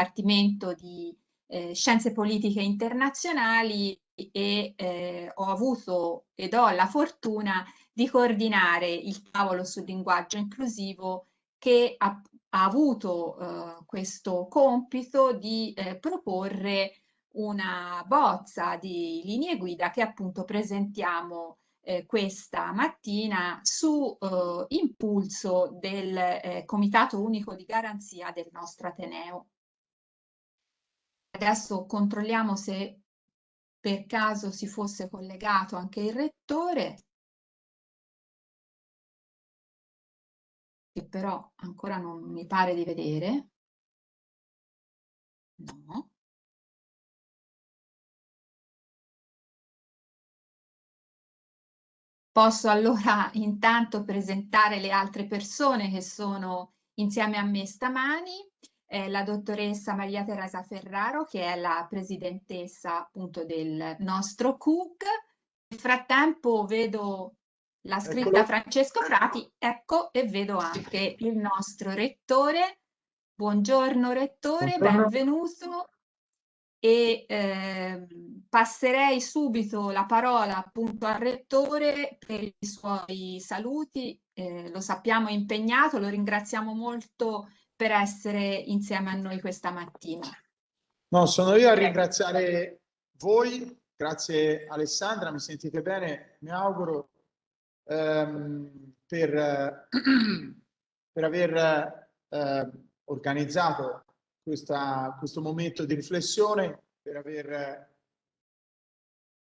Dipartimento di eh, Scienze Politiche Internazionali e eh, ho avuto ed ho la fortuna di coordinare il tavolo sul linguaggio inclusivo che ha, ha avuto eh, questo compito di eh, proporre una bozza di linee guida che appunto presentiamo eh, questa mattina su eh, impulso del eh, Comitato Unico di Garanzia del nostro Ateneo. Adesso controlliamo se per caso si fosse collegato anche il rettore. Che però ancora non mi pare di vedere. No. Posso allora intanto presentare le altre persone che sono insieme a me stamani, eh, la dottoressa Maria Teresa Ferraro che è la presidentessa appunto del nostro CUG. Nel frattempo vedo la scritta Eccolo. Francesco Frati, ecco e vedo anche il nostro rettore. Buongiorno rettore, Buongiorno. benvenuto e eh, passerei subito la parola appunto al rettore per i suoi saluti. Eh, lo sappiamo impegnato, lo ringraziamo molto per essere insieme a noi questa mattina. No, sono io a ringraziare voi, grazie Alessandra, mi sentite bene? Mi auguro ehm, per, per aver eh, organizzato questa, questo momento di riflessione, per aver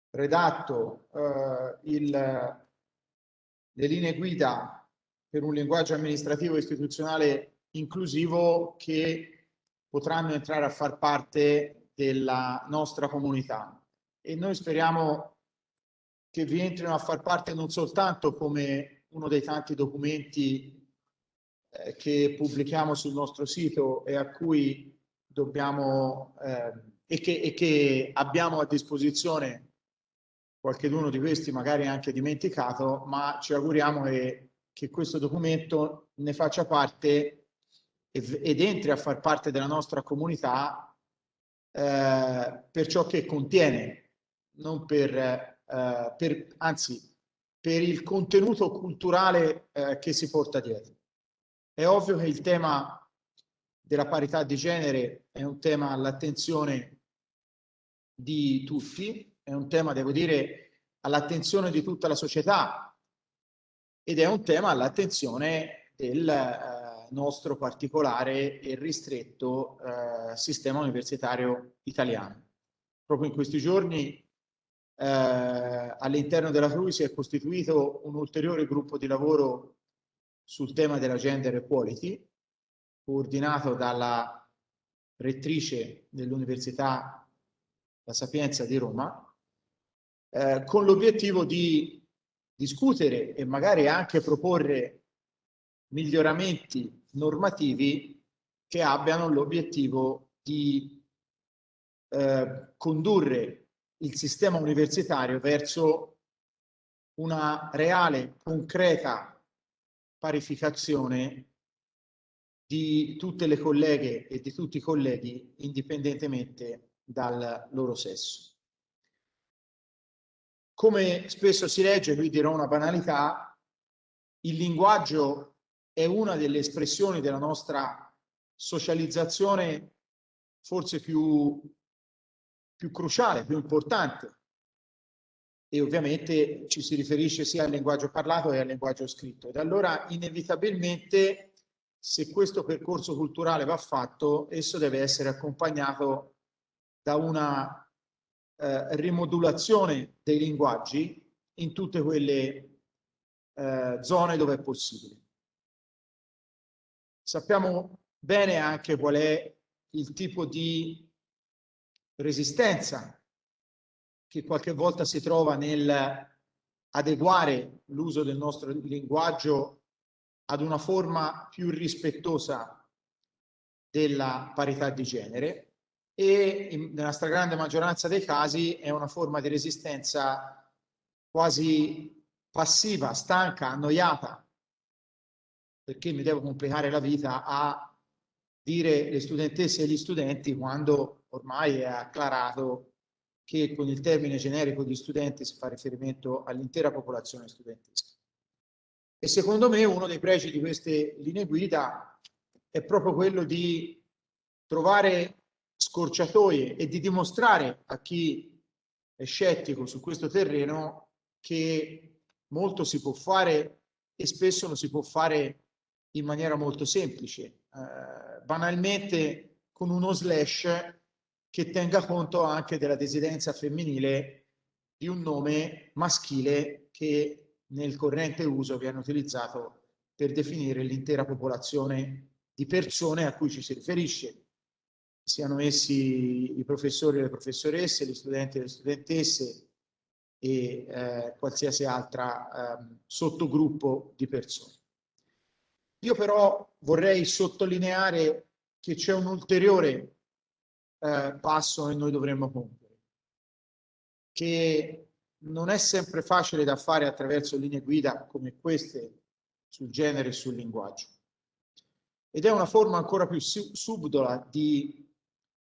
redatto eh, il, le linee guida per un linguaggio amministrativo istituzionale inclusivo che potranno entrare a far parte della nostra comunità. E noi speriamo che vi entrino a far parte non soltanto come uno dei tanti documenti eh, che pubblichiamo sul nostro sito e a cui dobbiamo eh, e, che, e che abbiamo a disposizione qualcheduno di questi magari anche dimenticato, ma ci auguriamo che, che questo documento ne faccia parte ed entri a far parte della nostra comunità eh, per ciò che contiene, non per, eh, per, anzi per il contenuto culturale eh, che si porta dietro. È ovvio che il tema della parità di genere è un tema all'attenzione di tutti, è un tema, devo dire, all'attenzione di tutta la società ed è un tema all'attenzione del eh, nostro particolare e ristretto eh, sistema universitario italiano. Proprio in questi giorni eh, all'interno della CRUI si è costituito un ulteriore gruppo di lavoro sul tema della gender equality, coordinato dalla rettrice dell'Università La Sapienza di Roma, eh, con l'obiettivo di discutere e magari anche proporre miglioramenti normativi che abbiano l'obiettivo di eh, condurre il sistema universitario verso una reale, concreta parificazione di tutte le colleghe e di tutti i colleghi indipendentemente dal loro sesso. Come spesso si legge, qui dirò una banalità, il linguaggio è una delle espressioni della nostra socializzazione forse più, più cruciale, più importante e ovviamente ci si riferisce sia al linguaggio parlato che al linguaggio scritto. Ed allora inevitabilmente se questo percorso culturale va fatto, esso deve essere accompagnato da una eh, rimodulazione dei linguaggi in tutte quelle eh, zone dove è possibile. Sappiamo bene anche qual è il tipo di resistenza che qualche volta si trova nel adeguare l'uso del nostro linguaggio ad una forma più rispettosa della parità di genere e in, nella stragrande maggioranza dei casi è una forma di resistenza quasi passiva, stanca, annoiata, perché mi devo complicare la vita a dire le studentesse e gli studenti quando ormai è acclarato che con il termine generico di studenti si fa riferimento all'intera popolazione studentesca. E secondo me uno dei pregi di queste linee guida è proprio quello di trovare scorciatoie e di dimostrare a chi è scettico su questo terreno che molto si può fare e spesso lo si può fare in maniera molto semplice, eh, banalmente con uno slash che tenga conto anche della desidenza femminile di un nome maschile che nel corrente uso viene utilizzato per definire l'intera popolazione di persone a cui ci si riferisce, siano essi i professori e le professoresse, gli studenti e le studentesse e eh, qualsiasi altra eh, sottogruppo di persone. Io però vorrei sottolineare che c'è un ulteriore eh, passo che noi dovremmo compiere, che non è sempre facile da fare attraverso linee guida come queste sul genere e sul linguaggio. Ed è una forma ancora più subdola di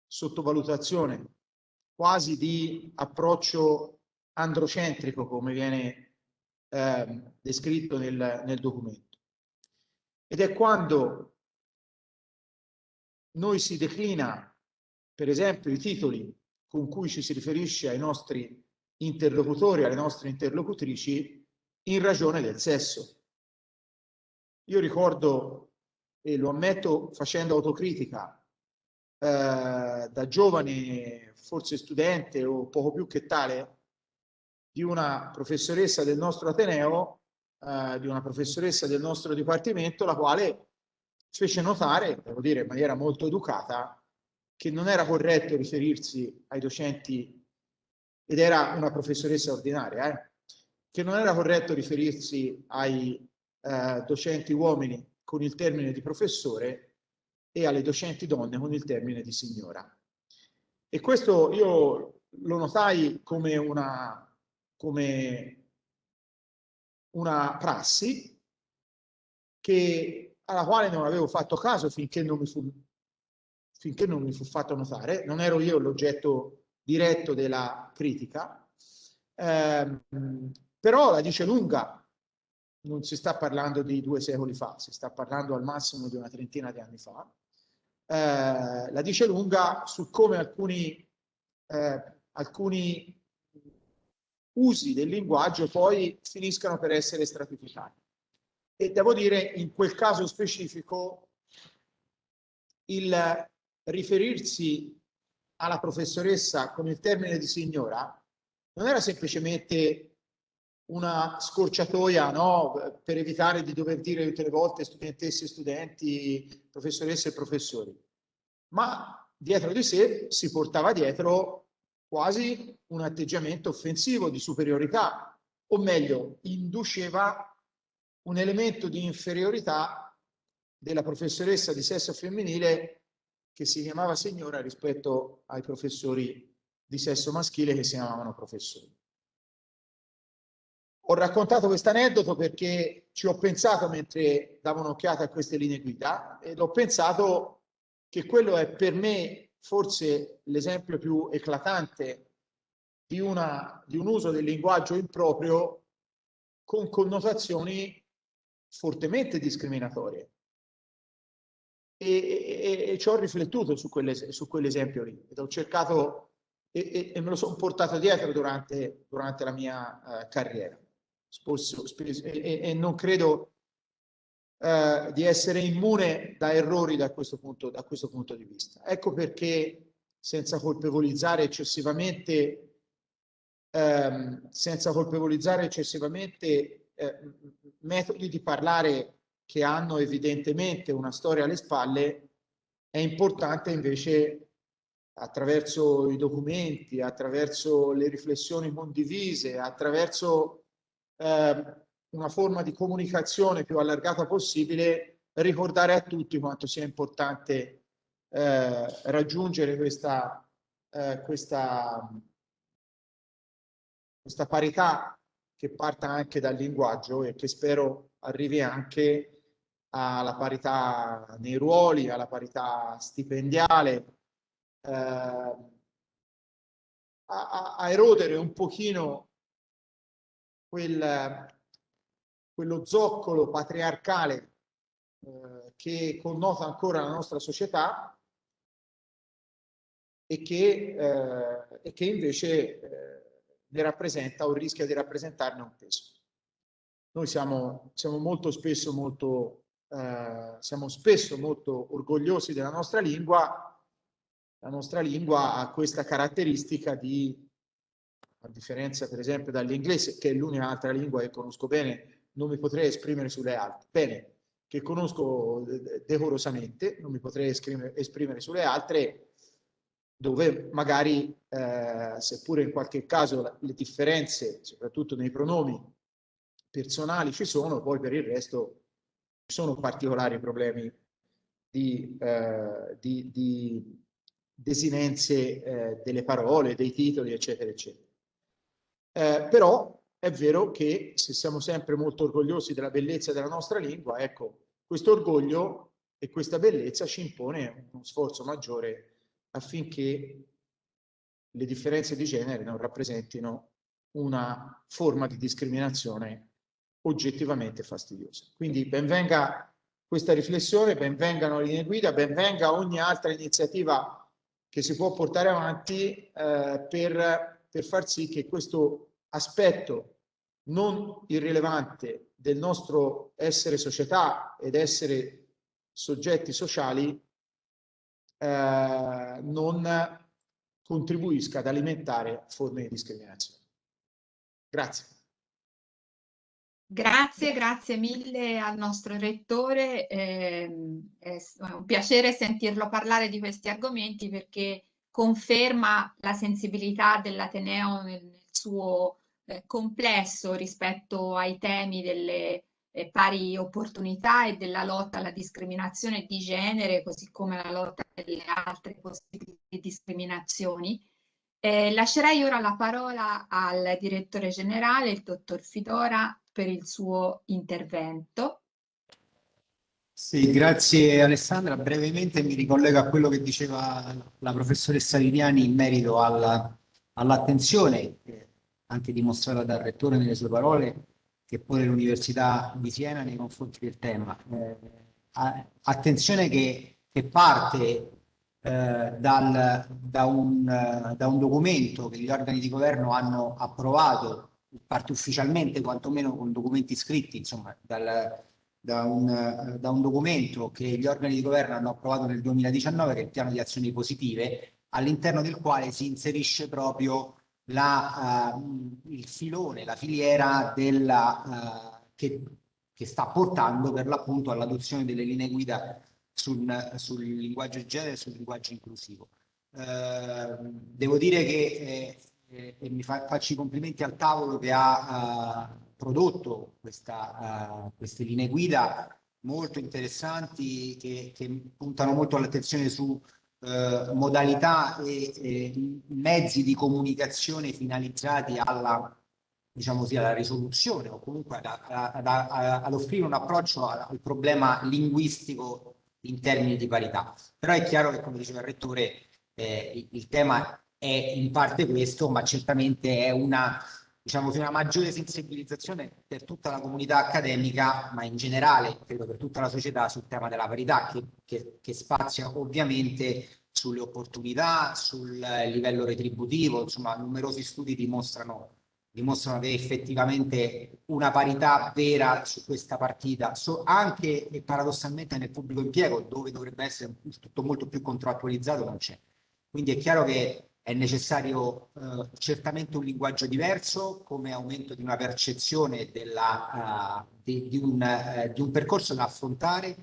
sottovalutazione, quasi di approccio androcentrico, come viene eh, descritto nel, nel documento. Ed è quando noi si declina per esempio i titoli con cui ci si riferisce ai nostri interlocutori, alle nostre interlocutrici, in ragione del sesso. Io ricordo, e lo ammetto facendo autocritica, eh, da giovane, forse studente o poco più che tale, di una professoressa del nostro Ateneo, eh, di una professoressa del nostro dipartimento, la quale fece notare, devo dire in maniera molto educata, che non era corretto riferirsi ai docenti, ed era una professoressa ordinaria, eh, che non era corretto riferirsi ai eh, docenti uomini con il termine di professore e alle docenti donne con il termine di signora. E questo io lo notai come una, come una prassi che, alla quale non avevo fatto caso finché non mi fu finché non mi fu fatto notare, non ero io l'oggetto diretto della critica, eh, però la dice lunga, non si sta parlando di due secoli fa, si sta parlando al massimo di una trentina di anni fa, eh, la dice lunga su come alcuni, eh, alcuni usi del linguaggio poi finiscano per essere stratificati. E devo dire, in quel caso specifico, il riferirsi alla professoressa con il termine di signora non era semplicemente una scorciatoia no, per evitare di dover dire tutte le volte studentesse e studenti, professoresse e professori, ma dietro di sé si portava dietro quasi un atteggiamento offensivo di superiorità, o meglio, induceva un elemento di inferiorità della professoressa di sesso femminile che si chiamava signora rispetto ai professori di sesso maschile che si chiamavano professori. Ho raccontato questo aneddoto perché ci ho pensato mentre davo un'occhiata a queste linee guida ed ho pensato che quello è per me forse l'esempio più eclatante di, una, di un uso del linguaggio improprio con connotazioni fortemente discriminatorie. E, e, e ci ho riflettuto su, quelle, su quell'esempio lì ed ho cercato e, e me lo sono portato dietro durante, durante la mia uh, carriera. Sposso, spesso, e, non credo uh, di essere immune da errori da questo, punto, da questo punto di vista. Ecco perché senza colpevolizzare eccessivamente um, senza colpevolizzare eccessivamente eh, metodi di parlare che hanno evidentemente una storia alle spalle, è importante invece attraverso i documenti, attraverso le riflessioni condivise, attraverso eh, una forma di comunicazione più allargata possibile, ricordare a tutti quanto sia importante eh, raggiungere questa, eh, questa, questa parità che parta anche dal linguaggio e che spero arrivi anche alla parità nei ruoli, alla parità stipendiale, eh, a, a, erodere un pochino quel, quello zoccolo patriarcale eh, che connota ancora la nostra società e che, eh, e che invece eh, ne rappresenta o rischia di rappresentarne un peso. Noi siamo, siamo molto spesso molto, eh, siamo spesso molto orgogliosi della nostra lingua. La nostra lingua ha questa caratteristica di, a differenza per esempio dall'inglese, che è l'unica altra lingua che conosco bene, non mi potrei esprimere sulle altre. Bene, che conosco decorosamente, non mi potrei esprimere, esprimere sulle altre, dove magari, eh, seppure in qualche caso le differenze, soprattutto nei pronomi personali ci sono, poi per il resto ci sono particolari problemi di, eh, di, di desinenze eh, delle parole, dei titoli, eccetera, eccetera. Eh, però è vero che se siamo sempre molto orgogliosi della bellezza della nostra lingua, ecco, questo orgoglio e questa bellezza ci impone uno sforzo maggiore affinché le differenze di genere non rappresentino una forma di discriminazione oggettivamente fastidiosa. Quindi benvenga questa riflessione, benvengano le linee guida, benvenga ogni altra iniziativa che si può portare avanti eh, per, per far sì che questo aspetto non irrilevante del nostro essere società ed essere soggetti sociali eh, non contribuisca ad alimentare forme di discriminazione. Grazie. Grazie, grazie mille al nostro rettore. Eh, è un piacere sentirlo parlare di questi argomenti perché conferma la sensibilità dell'Ateneo nel, nel suo eh, complesso rispetto ai temi delle eh, pari opportunità e della lotta alla discriminazione di genere, così come alla lotta alle altre possibili discriminazioni. Eh, lascerei ora la parola al direttore generale, il dottor Fidora, per il suo intervento. Sì, grazie Alessandra. Brevemente mi ricollego a quello che diceva la professoressa Liniani in merito all'attenzione anche dimostrata dal rettore nelle sue parole, che pone l'Università di Siena nei confronti del tema. Eh, attenzione che, che parte eh, dal, da, un, da, un, documento che gli organi di governo hanno approvato, parte ufficialmente, quantomeno con documenti scritti, insomma, dal, da, un, da un documento che gli organi di governo hanno approvato nel 2019, che è il piano di azioni positive, all'interno del quale si inserisce proprio la, uh, il filone, la filiera della, uh, che, che, sta portando per l'appunto all'adozione delle linee guida sul, sul linguaggio genere e sul linguaggio inclusivo. Uh, devo dire che eh, eh, mi fa, faccio i complimenti al tavolo che ha prodotto questa, queste linee guida molto interessanti che, che puntano molto all'attenzione su eh, modalità e, e, mezzi di comunicazione finalizzati alla, diciamo così, alla risoluzione o comunque ad, ad, ad offrire un approccio al problema linguistico in termini di parità. Però è chiaro che, come diceva il Rettore, eh, il, il tema è in parte questo, ma certamente è una diciamo, una maggiore sensibilizzazione per tutta la comunità accademica, ma in generale, credo per tutta la società, sul tema della parità, che, che, che spazia ovviamente sulle opportunità, sul livello retributivo, insomma, numerosi studi dimostrano, dimostrano che effettivamente una parità vera su questa partita, so, anche e paradossalmente nel pubblico impiego, dove dovrebbe essere tutto molto più contrattualizzato, non c'è. Quindi è chiaro che è necessario eh, certamente un linguaggio diverso come aumento di una percezione della, uh, di, di, un, uh, di, un, percorso da affrontare,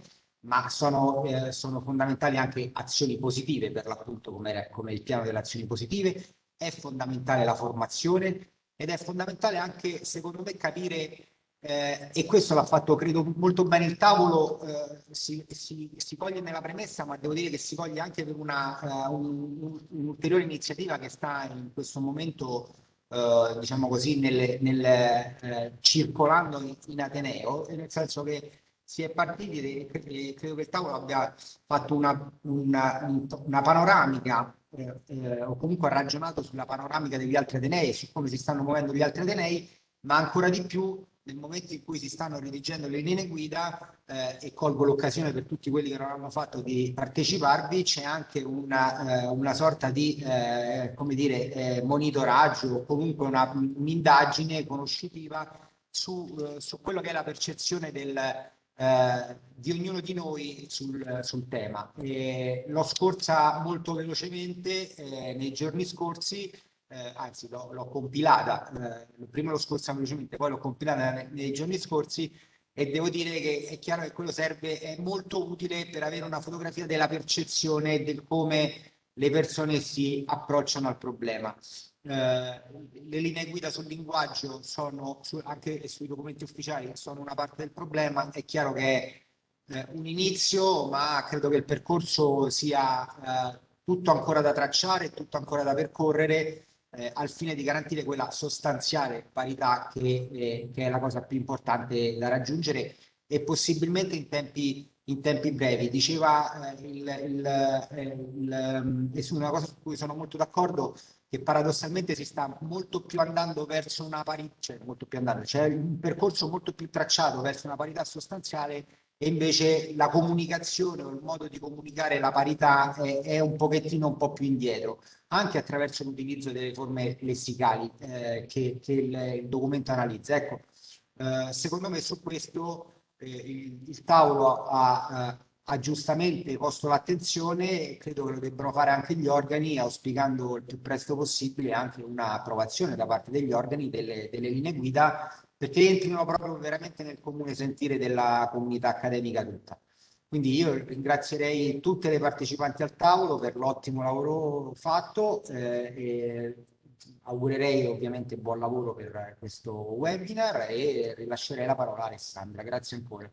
ma sono, eh, sono fondamentali anche azioni positive per l'appunto come, come il piano delle azioni positive, è fondamentale la formazione ed è fondamentale anche secondo me capire eh, e questo l'ha fatto credo molto bene il tavolo, eh, si, si, si, coglie nella premessa, ma devo dire che si coglie anche per una, uh, un'ulteriore iniziativa che sta in questo momento, uh, diciamo così, nel, nel, uh, circolando in, in, Ateneo, nel senso che si è partiti e credo che il tavolo abbia fatto una, una, una panoramica eh, eh, o comunque ha ragionato sulla panoramica degli altri Atenei, su come si stanno muovendo gli altri Atenei, ma ancora di più nel momento in cui si stanno redigendo le linee guida eh, e colgo l'occasione per tutti quelli che non hanno fatto di parteciparvi, c'è anche una, eh, una sorta di eh, come dire, eh, monitoraggio o comunque un'indagine conoscitiva su, eh, su, quello che è la percezione del, eh, di ognuno di noi sul, sul tema. l'ho scorsa molto velocemente nei giorni scorsi eh, anzi l'ho, compilata, eh, prima l'ho scorsa velocemente, poi l'ho compilata nei, nei, giorni scorsi e devo dire che è chiaro che quello serve, è molto utile per avere una fotografia della percezione del come le persone si approcciano al problema. Eh, le linee guida sul linguaggio sono su, anche sui documenti ufficiali sono una parte del problema, è chiaro che è eh, un inizio, ma credo che il percorso sia eh, tutto ancora da tracciare, tutto ancora da percorrere eh, al fine di garantire quella sostanziale parità che, eh, che, è la cosa più importante da raggiungere e possibilmente in tempi, in tempi brevi. Diceva eh, il, il, eh, il, eh, una cosa su cui sono molto d'accordo, che paradossalmente si sta molto più andando verso una parità, cioè molto più andando, cioè un percorso molto più tracciato verso una parità sostanziale e invece la comunicazione o il modo di comunicare la parità è, è un pochettino un po' più indietro, anche attraverso l'utilizzo delle forme lessicali eh, che, che il, il, documento analizza. Ecco, eh, secondo me su questo eh, il, il, tavolo ha, ha, giustamente posto l'attenzione e credo che lo debbano fare anche gli organi, auspicando il più presto possibile anche un'approvazione da parte degli organi delle, delle linee guida perché entrino proprio veramente nel comune sentire della comunità accademica tutta. Quindi io ringrazierei tutte le partecipanti al tavolo per l'ottimo lavoro fatto eh, e augurerei ovviamente buon lavoro per questo webinar e rilascerei la parola a Alessandra. Grazie ancora.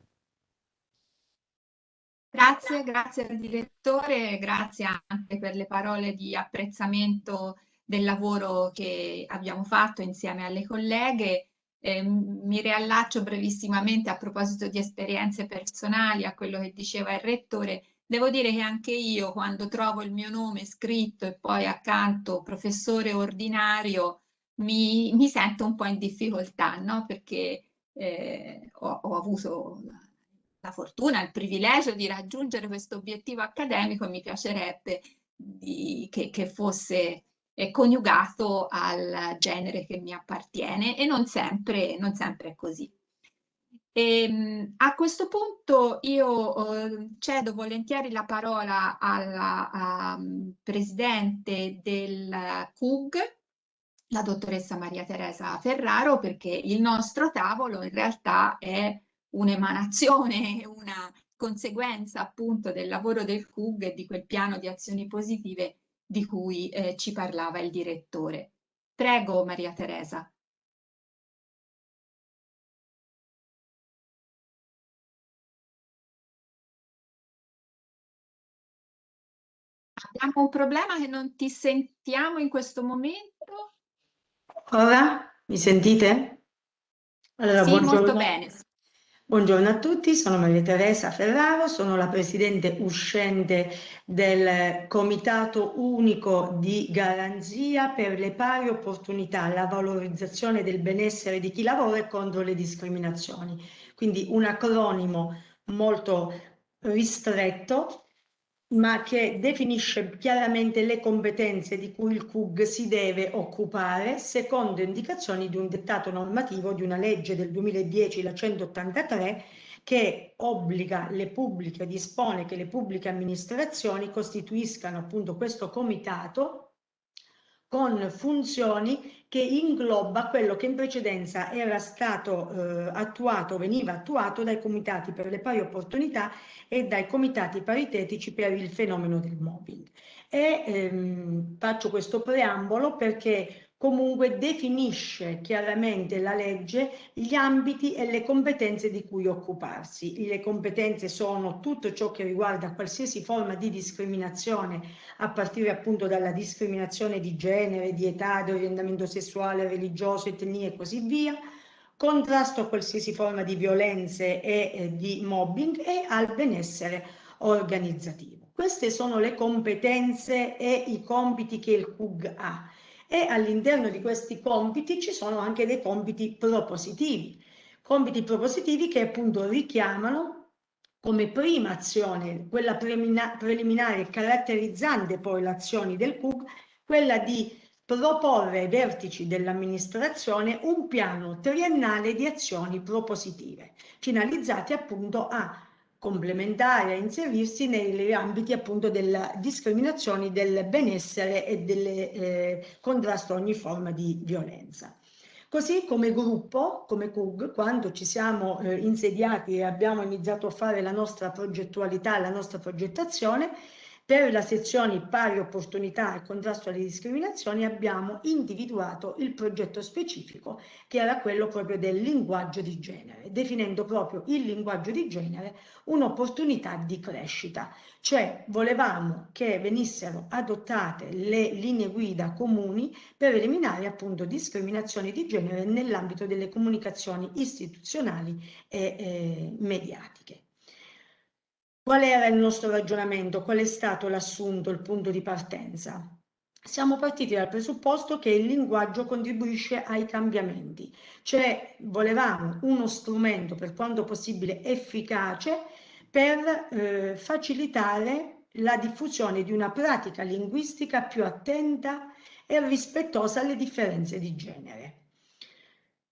Grazie, grazie al direttore, grazie anche per le parole di apprezzamento del lavoro che abbiamo fatto insieme alle colleghe eh, mi riallaccio brevissimamente a proposito di esperienze personali a quello che diceva il rettore. Devo dire che anche io quando trovo il mio nome scritto e poi accanto professore ordinario mi, mi sento un po' in difficoltà, no? Perché eh, ho, ho avuto la fortuna, il privilegio di raggiungere questo obiettivo accademico e mi piacerebbe di, che, che, fosse eh, coniugato al genere che mi appartiene e non sempre, non sempre è così. E, ehm, a questo punto io eh, cedo volentieri la parola alla um, presidente del CUG, la dottoressa Maria Teresa Ferraro, perché il nostro tavolo in realtà è un'emanazione, una conseguenza appunto del lavoro del CUG e di quel piano di azioni positive di cui eh, ci parlava il direttore. Prego Maria Teresa. Abbiamo un problema che non ti sentiamo in questo momento. Ora mi sentite? Allora, sì, buongiorno. molto bene. Buongiorno a tutti, sono Maria Teresa Ferraro, sono la presidente uscente del Comitato Unico di Garanzia per le pari opportunità, la valorizzazione del benessere di chi lavora e contro le discriminazioni. Quindi un acronimo molto ristretto ma che definisce chiaramente le competenze di cui il CUG si deve occupare secondo indicazioni di un dettato normativo di una legge del 2010, la 183, che obbliga le pubbliche, dispone che le pubbliche amministrazioni costituiscano appunto questo comitato con funzioni che ingloba quello che in precedenza era stato eh, attuato, veniva attuato dai comitati per le pari opportunità e dai comitati paritetici per il fenomeno del mobbing. E ehm, faccio questo preambolo perché comunque definisce chiaramente la legge gli ambiti e le competenze di cui occuparsi. Le competenze sono tutto ciò che riguarda qualsiasi forma di discriminazione, a partire appunto dalla discriminazione di genere, di età, di orientamento sessuale, religioso, etnia e così via, contrasto a qualsiasi forma di violenze e eh, di mobbing e al benessere organizzativo. Queste sono le competenze e i compiti che il CUG ha e all'interno di questi compiti ci sono anche dei compiti propositivi, compiti propositivi che appunto richiamano come prima azione, quella preliminare caratterizzante poi le azioni del CUG, quella di proporre ai vertici dell'amministrazione un piano triennale di azioni propositive, finalizzate appunto a complementare, a inserirsi negli ambiti appunto della discriminazione, del benessere e del eh, contrasto a ogni forma di violenza. Così come gruppo, come CUG, quando ci siamo eh, insediati e abbiamo iniziato a fare la nostra progettualità, la nostra progettazione, per la sezione pari opportunità e contrasto alle discriminazioni abbiamo individuato il progetto specifico che era quello proprio del linguaggio di genere, definendo proprio il linguaggio di genere un'opportunità di crescita, cioè volevamo che venissero adottate le linee guida comuni per eliminare appunto discriminazioni di genere nell'ambito delle comunicazioni istituzionali e eh, mediatiche. Qual era il nostro ragionamento? Qual è stato l'assunto, il punto di partenza? Siamo partiti dal presupposto che il linguaggio contribuisce ai cambiamenti, cioè volevamo uno strumento per quanto possibile efficace per eh, facilitare la diffusione di una pratica linguistica più attenta e rispettosa alle differenze di genere.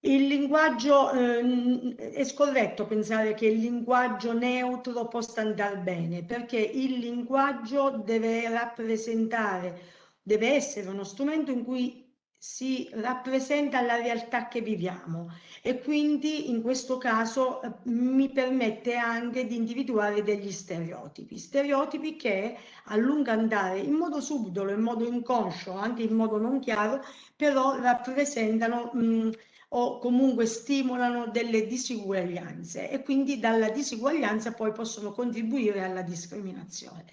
Il linguaggio, eh, è scorretto pensare che il linguaggio neutro possa andare bene, perché il linguaggio deve rappresentare, deve essere uno strumento in cui si rappresenta la realtà che viviamo. E quindi in questo caso mi permette anche di individuare degli stereotipi, stereotipi che a lungo andare in modo subdolo, in modo inconscio, anche in modo non chiaro, però rappresentano mh, o comunque stimolano delle disuguaglianze e quindi dalla disuguaglianza poi possono contribuire alla discriminazione.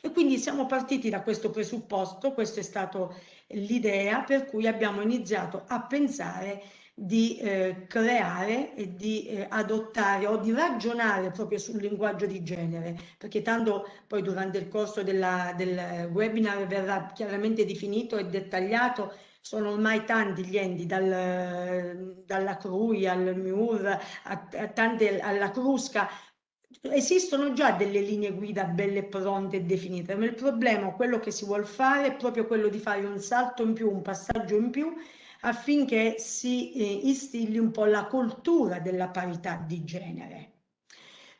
E quindi siamo partiti da questo presupposto, questa è stata l'idea per cui abbiamo iniziato a pensare di eh, creare e di eh, adottare o di ragionare proprio sul linguaggio di genere, perché tanto poi durante il corso della, del webinar verrà chiaramente definito e dettagliato sono ormai tanti gli enti, dal, dalla CRUI al MIUR, a, a tante, alla Crusca, esistono già delle linee guida belle pronte e definite, ma il problema, quello che si vuole fare, è proprio quello di fare un salto in più, un passaggio in più, affinché si eh, instilli un po' la cultura della parità di genere.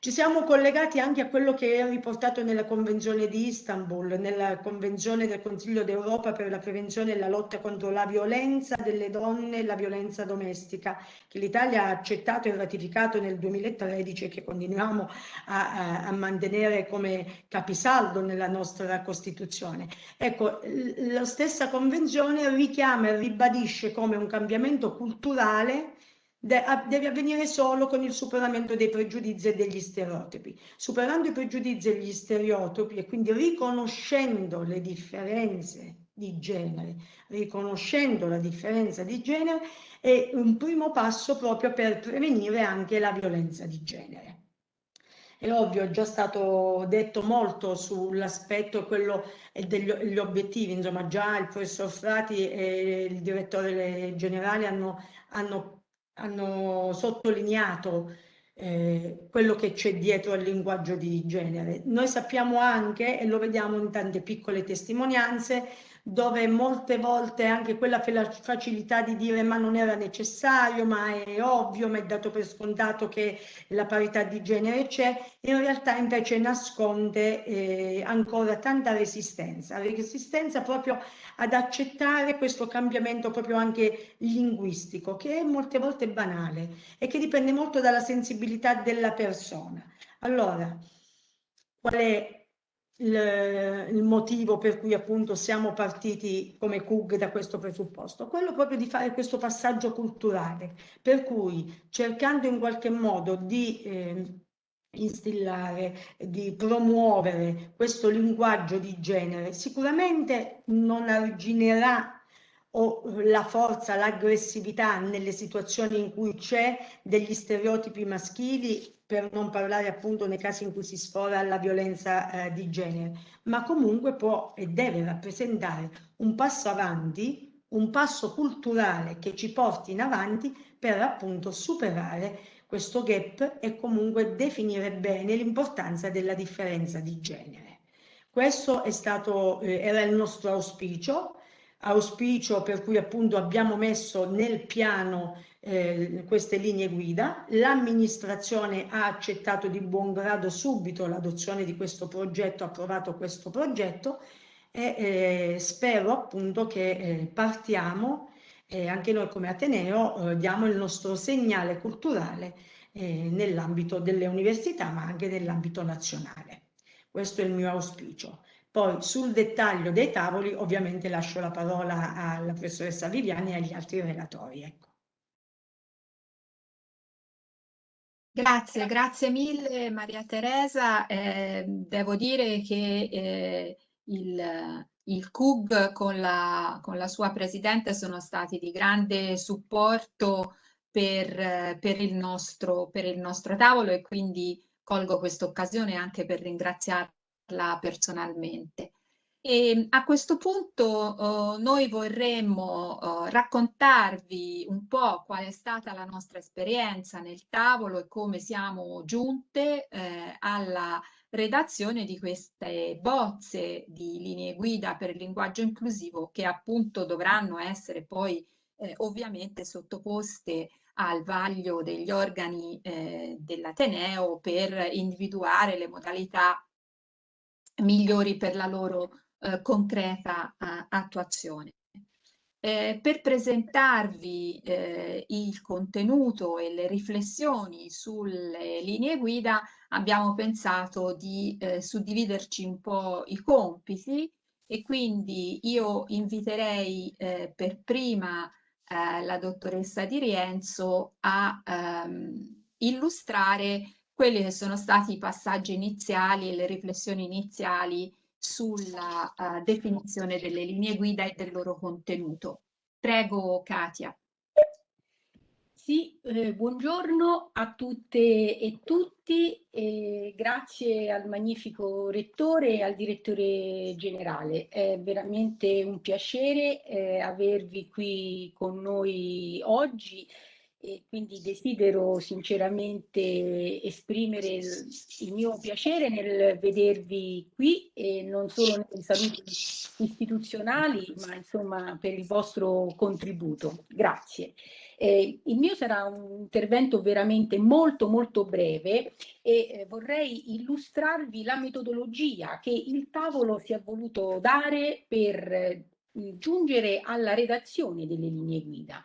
Ci siamo collegati anche a quello che è riportato nella Convenzione di Istanbul, nella Convenzione del Consiglio d'Europa per la prevenzione e la lotta contro la violenza delle donne e la violenza domestica, che l'Italia ha accettato e ratificato nel 2013 e che continuiamo a, a, a mantenere come capisaldo nella nostra Costituzione. Ecco, la stessa Convenzione richiama e ribadisce come un cambiamento culturale deve avvenire solo con il superamento dei pregiudizi e degli stereotipi. Superando i pregiudizi e gli stereotipi e quindi riconoscendo le differenze di genere, riconoscendo la differenza di genere è un primo passo proprio per prevenire anche la violenza di genere. È ovvio, è già stato detto molto sull'aspetto quello degli obiettivi, insomma già il professor Frati e il direttore generale hanno, hanno hanno sottolineato eh, quello che c'è dietro al linguaggio di genere. Noi sappiamo anche, e lo vediamo in tante piccole testimonianze, dove molte volte anche quella facilità di dire ma non era necessario, ma è ovvio, ma è dato per scontato che la parità di genere c'è, in realtà invece nasconde eh, ancora tanta resistenza, resistenza proprio ad accettare questo cambiamento proprio anche linguistico, che è molte volte banale e che dipende molto dalla sensibilità della persona. Allora, qual è il, motivo per cui appunto siamo partiti come CUG da questo presupposto, quello proprio di fare questo passaggio culturale, per cui cercando in qualche modo di eh, instillare, di promuovere questo linguaggio di genere, sicuramente non arginerà o la forza, l'aggressività nelle situazioni in cui c'è degli stereotipi maschili, per non parlare appunto nei casi in cui si sfora la violenza eh, di genere, ma comunque può e deve rappresentare un passo avanti, un passo culturale che ci porti in avanti per appunto superare questo gap e comunque definire bene l'importanza della differenza di genere. Questo è stato, eh, era il nostro auspicio, auspicio per cui appunto abbiamo messo nel piano eh, queste linee guida. L'amministrazione ha accettato di buon grado subito l'adozione di questo progetto, ha approvato questo progetto e eh, spero appunto che eh, partiamo e anche noi come Ateneo eh, diamo il nostro segnale culturale eh, nell'ambito delle università ma anche nell'ambito nazionale. Questo è il mio auspicio. Poi sul dettaglio dei tavoli ovviamente lascio la parola alla professoressa Viviani e agli altri relatori. Ecco. Grazie, grazie mille Maria Teresa. Eh, devo dire che eh, il, il CUB con la, con la, sua presidente sono stati di grande supporto per, per, il nostro, per il nostro tavolo e quindi colgo questa occasione anche per ringraziarla personalmente. E a questo punto uh, noi vorremmo uh, raccontarvi un po' qual è stata la nostra esperienza nel tavolo e come siamo giunte eh, alla redazione di queste bozze di linee guida per il linguaggio inclusivo che appunto dovranno essere poi eh, ovviamente sottoposte al vaglio degli organi eh, dell'Ateneo per individuare le modalità migliori per la loro eh, concreta eh, attuazione. Eh, per presentarvi eh, il contenuto e le riflessioni sulle linee guida abbiamo pensato di eh, suddividerci un po' i compiti e quindi io inviterei eh, per prima la dottoressa Di Rienzo a ehm, illustrare quelli che sono stati i passaggi iniziali e le riflessioni iniziali sulla uh, definizione delle linee guida e del loro contenuto. Prego Katia. Sì, eh, buongiorno a tutte e tutti, e grazie al magnifico rettore e al direttore generale. È veramente un piacere eh, avervi qui con noi oggi e quindi desidero sinceramente esprimere il, il, mio piacere nel vedervi qui e non solo nei saluti istituzionali ma insomma per il vostro contributo. Grazie. Eh, il mio sarà un intervento veramente molto molto breve e eh, vorrei illustrarvi la metodologia che il tavolo si è voluto dare per eh, giungere alla redazione delle linee guida.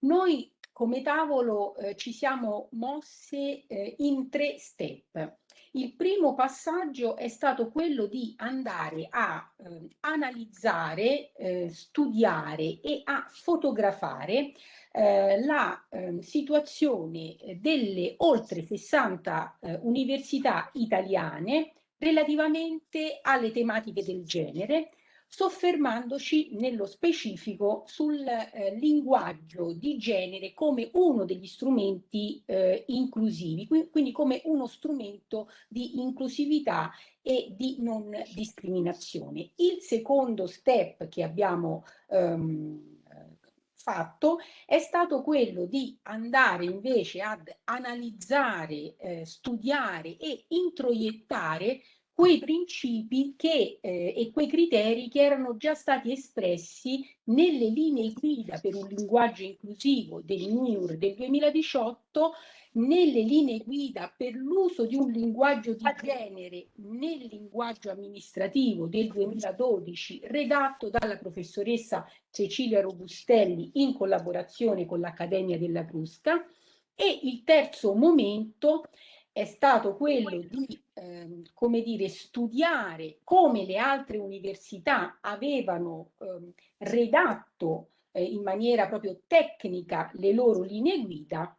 Noi come tavolo eh, ci siamo mosse eh, in tre step. Il primo passaggio è stato quello di andare a eh, analizzare, eh, studiare e a fotografare eh, la ehm, situazione delle oltre 60 eh, università italiane relativamente alle tematiche del genere, soffermandoci nello specifico sul eh, linguaggio di genere come uno degli strumenti eh, inclusivi, quindi come uno strumento di inclusività e di non discriminazione. Il secondo step che abbiamo ehm, fatto è stato quello di andare invece ad analizzare, eh, studiare e introiettare quei principi che, eh, e quei criteri che erano già stati espressi nelle linee guida per un linguaggio inclusivo del NIUR del 2018, nelle linee guida per l'uso di un linguaggio di genere nel linguaggio amministrativo del 2012, redatto dalla professoressa Cecilia Robustelli in collaborazione con l'Accademia della Crusca, e il terzo momento è stato quello di ehm, come dire, studiare come le altre università avevano ehm, redatto eh, in maniera proprio tecnica le loro linee guida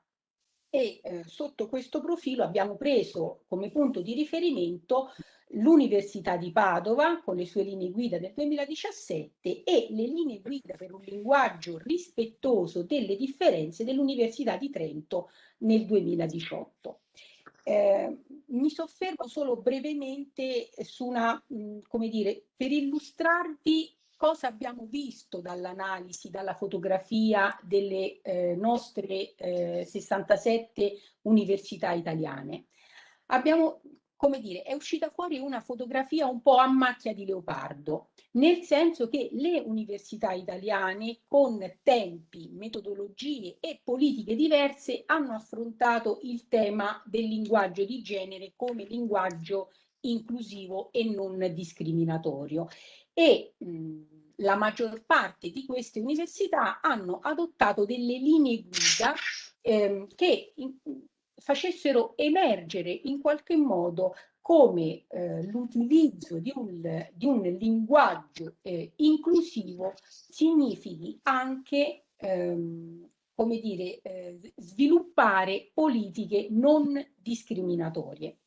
e eh, sotto questo profilo abbiamo preso come punto di riferimento l'Università di Padova con le sue linee guida del 2017 e le linee guida per un linguaggio rispettoso delle differenze dell'Università di Trento nel 2018. Eh, mi soffermo solo brevemente su una, mh, come dire, per illustrarvi cosa abbiamo visto dall'analisi, dalla fotografia delle eh, nostre eh, 67 università italiane. Abbiamo come dire, è uscita fuori una fotografia un po' a macchia di leopardo, nel senso che le università italiane con tempi, metodologie e politiche diverse hanno affrontato il tema del linguaggio di genere come linguaggio inclusivo e non discriminatorio. E mh, la maggior parte di queste università hanno adottato delle linee guida ehm, che in, facessero emergere in qualche modo come eh, l'utilizzo di un, di un, linguaggio eh, inclusivo significhi anche ehm, come dire, eh, sviluppare politiche non discriminatorie.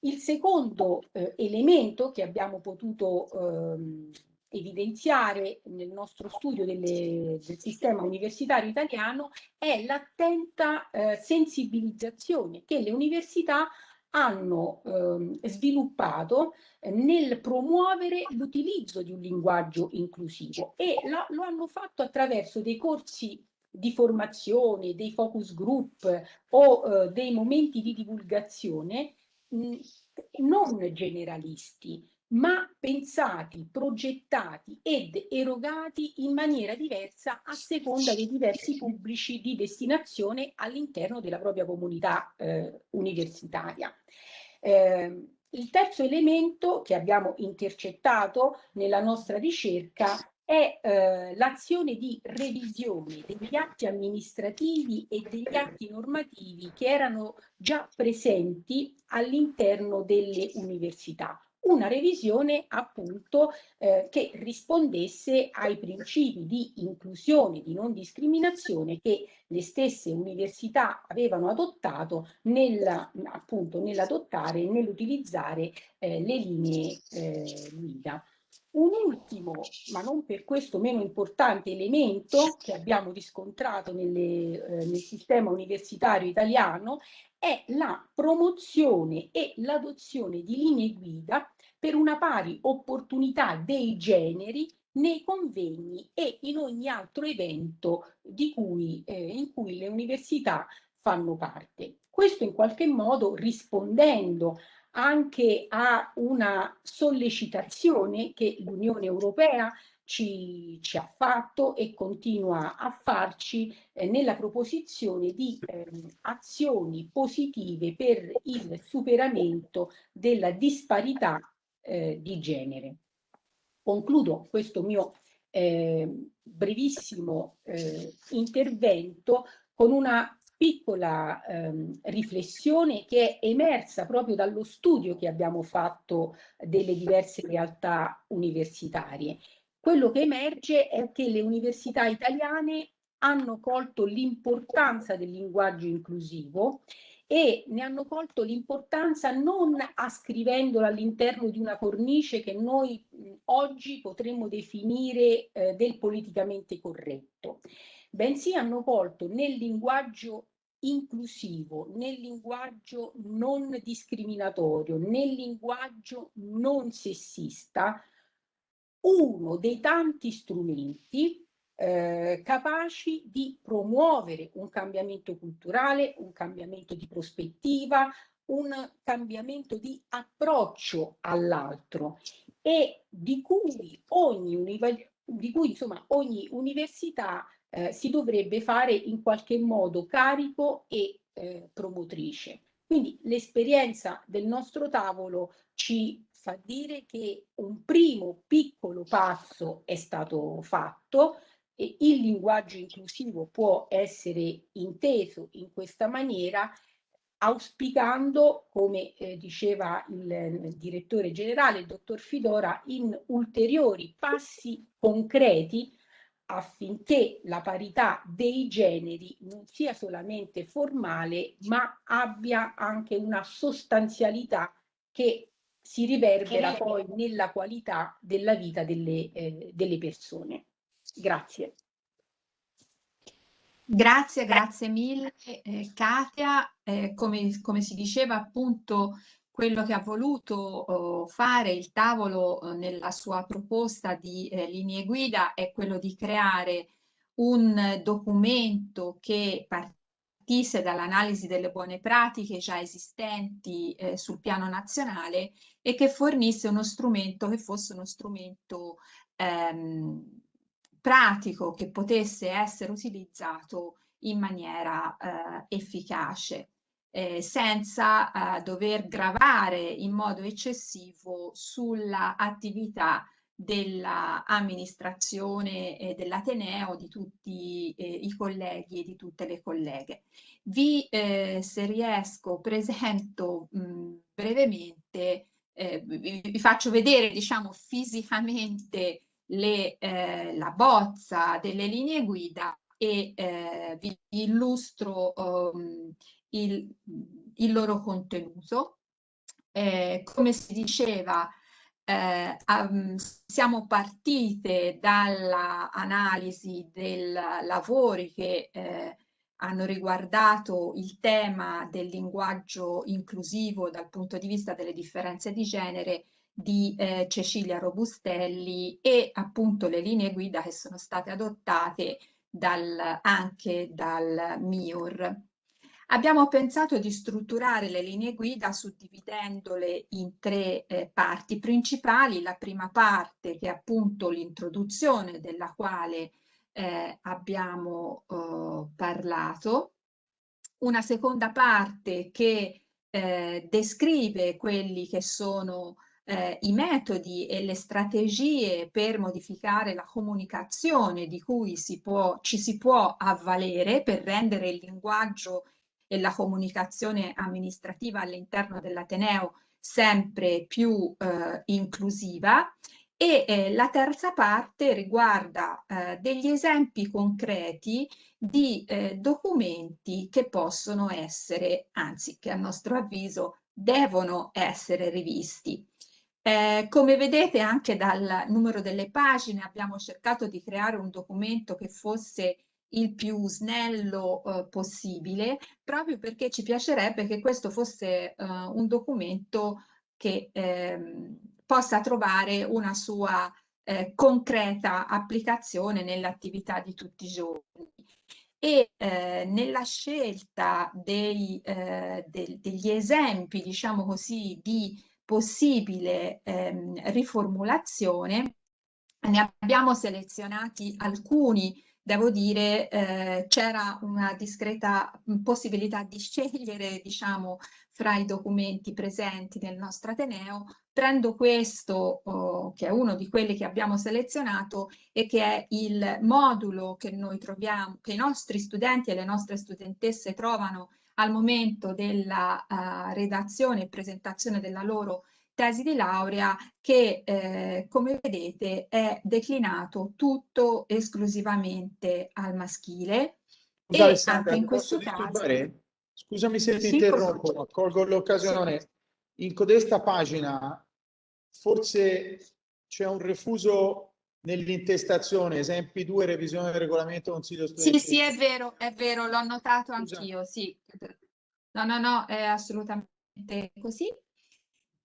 Il secondo eh, elemento che abbiamo potuto ehm, evidenziare nel nostro studio delle, del sistema universitario italiano è l'attenta eh, sensibilizzazione che le università hanno eh, sviluppato eh, nel promuovere l'utilizzo di un linguaggio inclusivo e la, lo hanno fatto attraverso dei corsi di formazione, dei focus group o eh, dei momenti di divulgazione mh, non generalisti, ma pensati, progettati ed erogati in maniera diversa a seconda dei diversi pubblici di destinazione all'interno della propria comunità eh, universitaria. Eh, il terzo elemento che abbiamo intercettato nella nostra ricerca è eh, l'azione di revisione degli atti amministrativi e degli atti normativi che erano già presenti all'interno delle università una revisione appunto eh, che rispondesse ai principi di inclusione, di non discriminazione che le stesse università avevano adottato nel, appunto nell'adottare e nell'utilizzare eh, le linee eh, guida. Un ultimo, ma non per questo meno importante elemento che abbiamo riscontrato nelle, eh, nel sistema universitario italiano è la promozione e l'adozione di linee guida per una pari opportunità dei generi nei convegni e in ogni altro evento cui, eh, in cui le università fanno parte. Questo in qualche modo rispondendo anche a una sollecitazione che l'Unione Europea ci, ci, ha fatto e continua a farci eh, nella proposizione di eh, azioni positive per il superamento della disparità eh, di genere. Concludo questo mio eh, brevissimo eh, intervento con una piccola ehm, riflessione che è emersa proprio dallo studio che abbiamo fatto delle diverse realtà universitarie. Quello che emerge è che le università italiane hanno colto l'importanza del linguaggio inclusivo e ne hanno colto l'importanza non ascrivendolo all'interno di una cornice che noi oggi potremmo definire eh, del politicamente corretto, bensì hanno colto nel linguaggio inclusivo, nel linguaggio non discriminatorio, nel linguaggio non sessista, uno dei tanti strumenti eh, capaci di promuovere un cambiamento culturale, un cambiamento di prospettiva, un cambiamento di approccio all'altro e di cui ogni, di cui, insomma, ogni università eh, si dovrebbe fare in qualche modo carico e eh, promotrice. Quindi l'esperienza del nostro tavolo ci fa dire che un primo piccolo passo è stato fatto, e il linguaggio inclusivo può essere inteso in questa maniera auspicando, come eh, diceva il, il, direttore generale, il dottor Fidora, in ulteriori passi concreti affinché la parità dei generi non sia solamente formale, ma abbia anche una sostanzialità che si riverbera poi nella qualità della vita delle, eh, delle persone. Grazie. Grazie, grazie mille eh, Katia. Eh, come, come, si diceva appunto, quello che ha voluto oh, fare il tavolo oh, nella sua proposta di eh, linee guida è quello di creare un documento che partisse dall'analisi delle buone pratiche già esistenti eh, sul piano nazionale e che fornisse uno strumento che fosse uno strumento ehm, pratico che potesse essere utilizzato in maniera eh, efficace, eh, senza eh, dover gravare in modo eccessivo sulla attività dell'amministrazione eh, dell'Ateneo, di tutti eh, i colleghi e di tutte le colleghe. Vi, eh, se riesco, presento mh, brevemente, eh, vi, vi, faccio vedere, diciamo, fisicamente le, eh, la bozza delle linee guida e eh, vi illustro um, il, il, loro contenuto. Eh, come si diceva, um, siamo partite dall'analisi dei lavori che eh, hanno riguardato il tema del linguaggio inclusivo dal punto di vista delle differenze di genere di eh, Cecilia Robustelli e appunto le linee guida che sono state adottate dal, anche dal MIUR. Abbiamo pensato di strutturare le linee guida suddividendole in tre eh, parti principali. La prima parte che è appunto l'introduzione della quale eh, abbiamo eh, parlato, una seconda parte che eh, descrive quelli che sono eh, i metodi e le strategie per modificare la comunicazione di cui si può, ci si può avvalere per rendere il linguaggio e la comunicazione amministrativa all'interno dell'Ateneo sempre più eh, inclusiva e eh, la terza parte riguarda eh, degli esempi concreti di eh, documenti che possono essere, anzi che a nostro avviso devono essere rivisti. Eh, come vedete anche dal numero delle pagine abbiamo cercato di creare un documento che fosse il più snello eh, possibile, proprio perché ci piacerebbe che questo fosse eh, un documento che ehm, possa trovare una sua eh, concreta applicazione nell'attività di tutti i giorni. E eh, nella scelta dei, eh, de degli esempi, diciamo così, di possibile ehm, riformulazione. Ne abbiamo selezionati alcuni, devo dire, eh, c'era una discreta possibilità di scegliere, diciamo, fra i documenti presenti nel nostro Ateneo. Prendo questo, oh, che è uno di quelli che abbiamo selezionato e che è il modulo che noi troviamo, che i nostri studenti e le nostre studentesse trovano al momento della uh, redazione e presentazione della loro tesi di laurea che eh, come vedete è declinato tutto esclusivamente al maschile Scusa, e Alessandra, anche in questo caso scusami se ti sì, interrompo ma colgo l'occasione sì. in codesta pagina forse c'è un refuso nell'intestazione, esempi 2, revisione del regolamento consiglio studentesco. Sì, sì, è vero, è vero, l'ho notato anch'io, sì. No, no, no, è assolutamente così.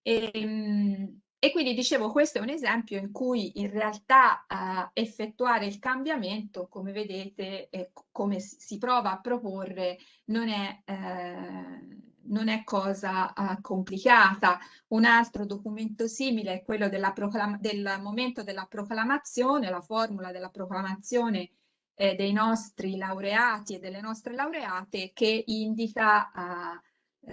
E, ehm, e, quindi dicevo, questo è un esempio in cui in realtà uh, effettuare il cambiamento, come vedete, eh, come si prova a proporre, non è, eh, non è cosa uh, complicata. Un altro documento simile è quello del momento della proclamazione, la formula della proclamazione eh, dei nostri laureati e delle nostre laureate che indica uh,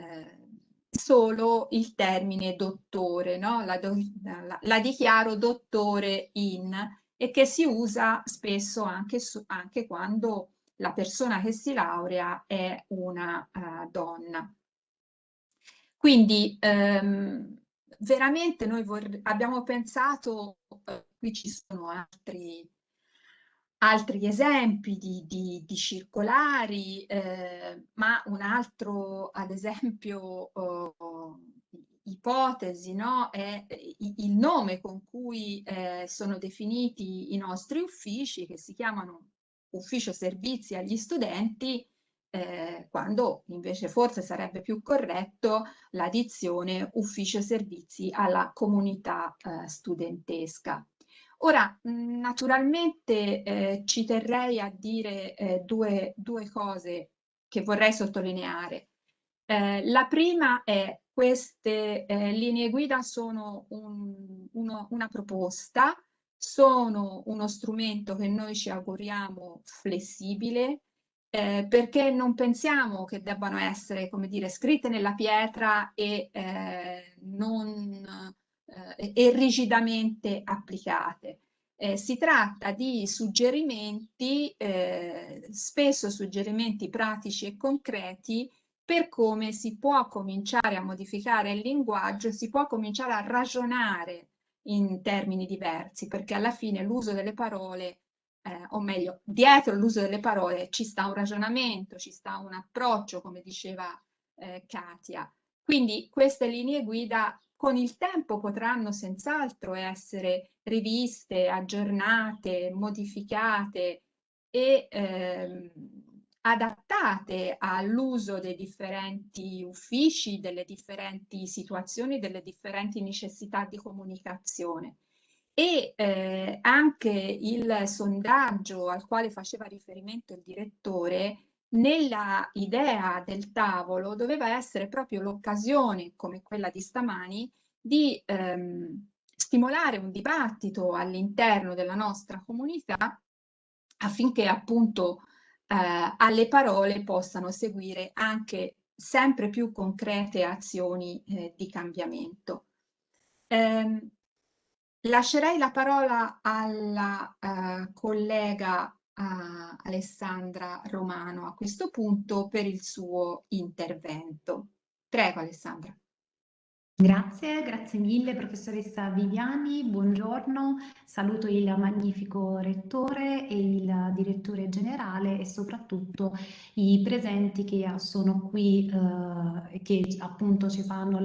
solo il termine dottore, no? la, do, la, la, dichiaro dottore in e che si usa spesso anche, anche quando la persona che si laurea è una uh, donna. Quindi ehm, veramente noi abbiamo pensato, eh, qui ci sono altri altri esempi di, di, di circolari, eh, ma un altro, ad esempio, oh, ipotesi no? è il nome con cui eh, sono definiti i nostri uffici, che si chiamano ufficio servizi agli studenti, eh, quando invece forse sarebbe più corretto la dizione ufficio servizi alla comunità eh, studentesca. Ora, naturalmente eh, ci terrei a dire eh, due, due, cose che vorrei sottolineare. Eh, la prima è queste eh, linee guida sono un, uno, una proposta, sono uno strumento che noi ci auguriamo flessibile, eh, perché non pensiamo che debbano essere, come dire, scritte nella pietra e eh, non eh, e rigidamente applicate. Eh, si tratta di suggerimenti, eh, spesso suggerimenti pratici e concreti per come si può cominciare a modificare il linguaggio, si può cominciare a ragionare in termini diversi, perché alla fine l'uso delle parole, eh, o meglio, dietro l'uso delle parole ci sta un ragionamento, ci sta un approccio, come diceva eh, Katia. Quindi queste linee guida con il tempo potranno senz'altro essere riviste, aggiornate, modificate e ehm, adattate all'uso dei differenti uffici, delle differenti situazioni, delle differenti necessità di comunicazione. E eh, anche il sondaggio al quale faceva riferimento il direttore nella idea del tavolo doveva essere proprio l'occasione, come quella di stamani, di ehm, stimolare un dibattito all'interno della nostra comunità affinché appunto eh, alle parole possano seguire anche sempre più concrete azioni eh, di cambiamento. Eh, lascerei la parola alla eh, collega a Alessandra Romano a questo punto per il suo intervento. Prego Alessandra. Grazie, grazie mille professoressa Viviani, buongiorno, saluto il magnifico rettore e il direttore generale e soprattutto i presenti che sono qui eh, che appunto ci fanno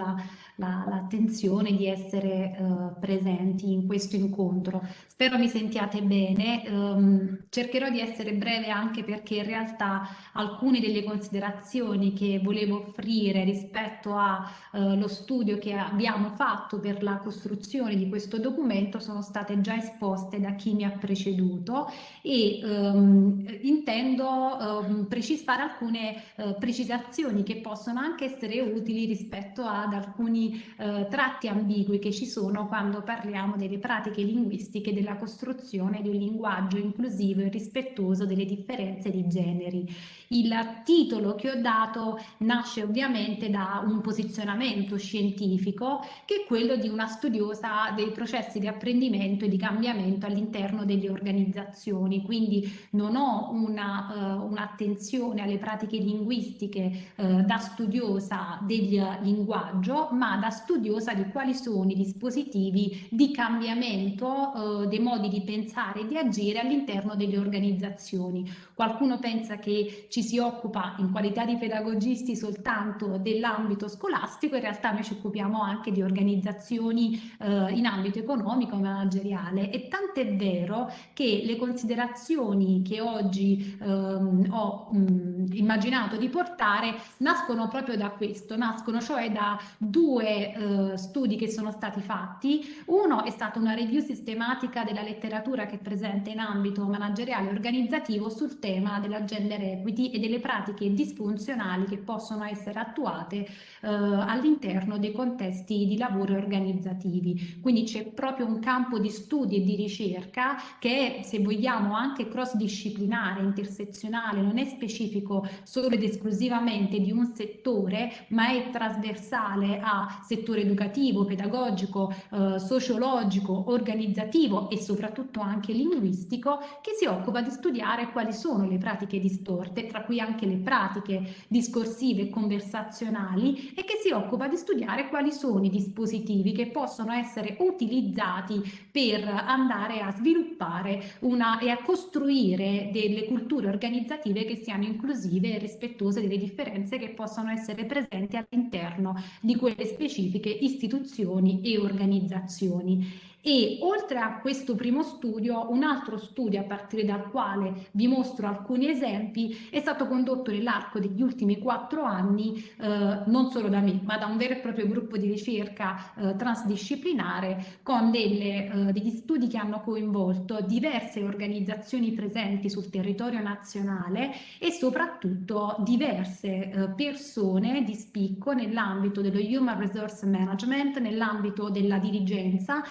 l'attenzione la, la, di essere eh, presenti in questo incontro. Spero mi sentiate bene, um, cercherò di essere breve anche perché in realtà alcune delle considerazioni che volevo offrire rispetto allo uh, studio che abbiamo fatto per la costruzione di questo documento sono state già esposte da chi mi ha preceduto e um, intendo um, precisare alcune uh, precisazioni che possono anche essere utili rispetto ad alcuni uh, tratti ambigui che ci sono quando parliamo delle pratiche linguistiche della costruzione di un linguaggio inclusivo e rispettoso delle differenze di generi. Il titolo che ho dato nasce ovviamente da un posizionamento scientifico che è quello di una studiosa dei processi di apprendimento e di cambiamento all'interno delle organizzazioni, quindi non ho un'attenzione uh, un alle pratiche linguistiche uh, da studiosa del linguaggio, ma da studiosa di quali sono i dispositivi di cambiamento uh, dei modi di pensare e di agire all'interno delle organizzazioni. Qualcuno pensa che ci si occupa in qualità di pedagogisti soltanto dell'ambito scolastico, in realtà noi ci occupiamo anche di organizzazioni eh, in ambito economico e manageriale e tant'è vero che le considerazioni che oggi ehm, ho mh, immaginato di portare nascono proprio da questo, nascono cioè da due eh, studi che sono stati fatti. Uno è stata una review sistematica della letteratura che è presente in ambito manageriale e organizzativo sul tema della gender equity e delle pratiche disfunzionali che possono essere attuate eh, all'interno dei contesti di lavoro organizzativi. Quindi c'è proprio un campo di studio e di ricerca che è, se vogliamo, anche cross-disciplinare, intersezionale, non è specifico solo ed esclusivamente di un settore, ma è trasversale a settore educativo, pedagogico, eh, sociologico, organizzativo e soprattutto anche linguistico che si occupa di studiare quali sono le pratiche distorte, tra cui anche le pratiche discorsive e conversazionali e che si occupa di studiare quali sono i dispositivi che possono essere utilizzati per andare a sviluppare una, e a costruire delle culture organizzative che siano inclusive e rispettose delle differenze che possono essere presenti all'interno di quelle specifiche istituzioni e organizzazioni. E oltre a questo primo studio, un altro studio a partire dal quale vi mostro alcuni esempi è stato condotto nell'arco degli ultimi quattro anni, eh, non solo da me, ma da un vero e proprio gruppo di ricerca eh, transdisciplinare con delle, eh, degli studi che hanno coinvolto diverse organizzazioni presenti sul territorio nazionale e soprattutto diverse eh, persone di spicco nell'ambito dello Human Resource Management, nell'ambito della dirigenza,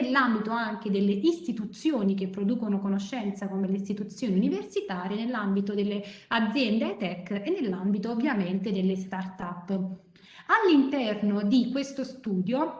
nell'ambito anche delle istituzioni che producono conoscenza come le istituzioni universitarie, nell'ambito delle aziende high-tech e nell'ambito ovviamente delle start-up. All'interno di questo studio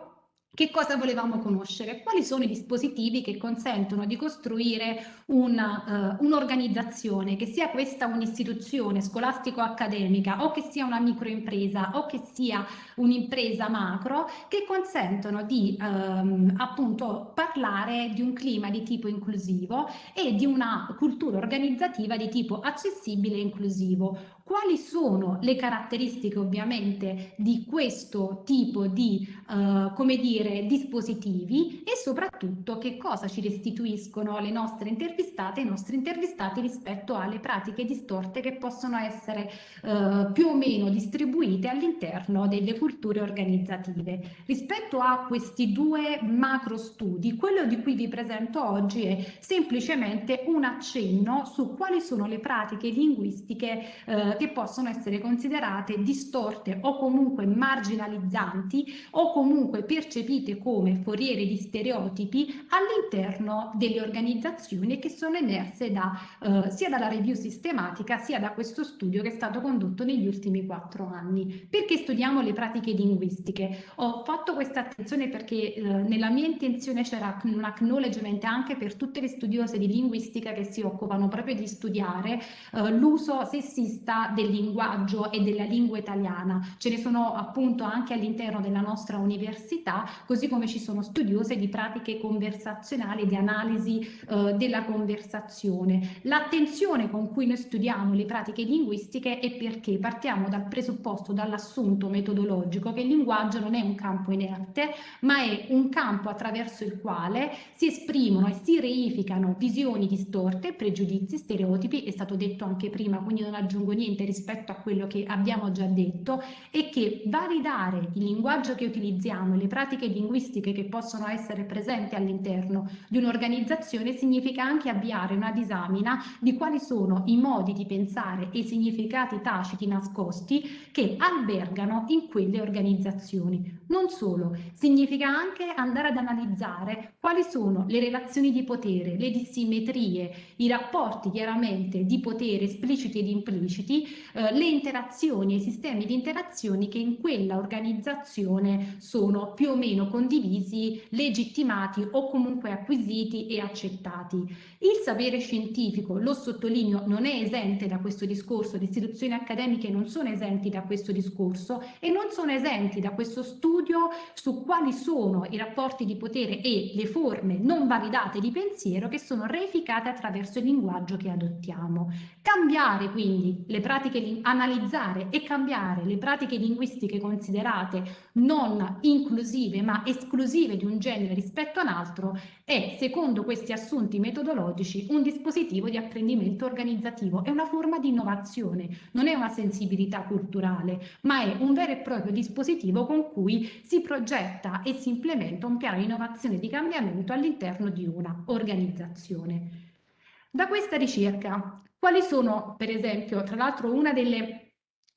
che cosa volevamo conoscere? Quali sono i dispositivi che consentono di costruire un'organizzazione, uh, un che sia questa un'istituzione scolastico-accademica o che sia una microimpresa o che sia un'impresa macro, che consentono di um, appunto parlare di un clima di tipo inclusivo e di una cultura organizzativa di tipo accessibile e inclusivo. Quali sono le caratteristiche ovviamente di questo tipo di, uh, come dire, dispositivi e soprattutto che cosa ci restituiscono le nostre intervistate, i nostri intervistati rispetto alle pratiche distorte che possono essere uh, più o meno distribuite all'interno delle culture organizzative. Rispetto a questi due macro studi, quello di cui vi presento oggi è semplicemente un accenno su quali sono le pratiche linguistiche uh, che possono essere considerate distorte o comunque marginalizzanti o comunque percepite come foriere di stereotipi all'interno delle organizzazioni che sono emerse da, eh, sia dalla review sistematica sia da questo studio che è stato condotto negli ultimi quattro anni. Perché studiamo le pratiche linguistiche? Ho fatto questa attenzione perché eh, nella mia intenzione c'era un acknowledgement anche per tutte le studiose di linguistica che si occupano proprio di studiare eh, l'uso sessista del linguaggio e della lingua italiana. Ce ne sono appunto anche all'interno della nostra università, così come ci sono studiose di pratiche conversazionali, di analisi eh, della conversazione. L'attenzione con cui noi studiamo le pratiche linguistiche è perché partiamo dal presupposto, dall'assunto metodologico che il linguaggio non è un campo inerte, ma è un campo attraverso il quale si esprimono e si reificano visioni distorte, pregiudizi, stereotipi, è stato detto anche prima, quindi non aggiungo niente rispetto a quello che abbiamo già detto e che validare il linguaggio che utilizziamo e le pratiche linguistiche che possono essere presenti all'interno di un'organizzazione significa anche avviare una disamina di quali sono i modi di pensare e i significati taciti nascosti che albergano in quelle organizzazioni. Non solo, significa anche andare ad analizzare quali sono le relazioni di potere, le dissimmetrie, i rapporti chiaramente di potere espliciti ed impliciti eh, le interazioni e i sistemi di interazioni che in quella organizzazione sono più o meno condivisi, legittimati o comunque acquisiti e accettati. Il sapere scientifico, lo sottolineo, non è esente da questo discorso, le istituzioni accademiche non sono esenti da questo discorso e non sono esenti da questo studio su quali sono i rapporti di potere e le forme non validate di pensiero che sono reificate attraverso il linguaggio che adottiamo. Cambiare quindi le pratiche analizzare e cambiare le pratiche linguistiche considerate non inclusive ma esclusive di un genere rispetto a un altro è, secondo questi assunti metodologici, un dispositivo di apprendimento organizzativo, è una forma di innovazione, non è una sensibilità culturale, ma è un vero e proprio dispositivo con cui si progetta e si implementa un piano di innovazione di cambiamento all'interno di una organizzazione. Da questa ricerca quali sono, per esempio, tra l'altro una delle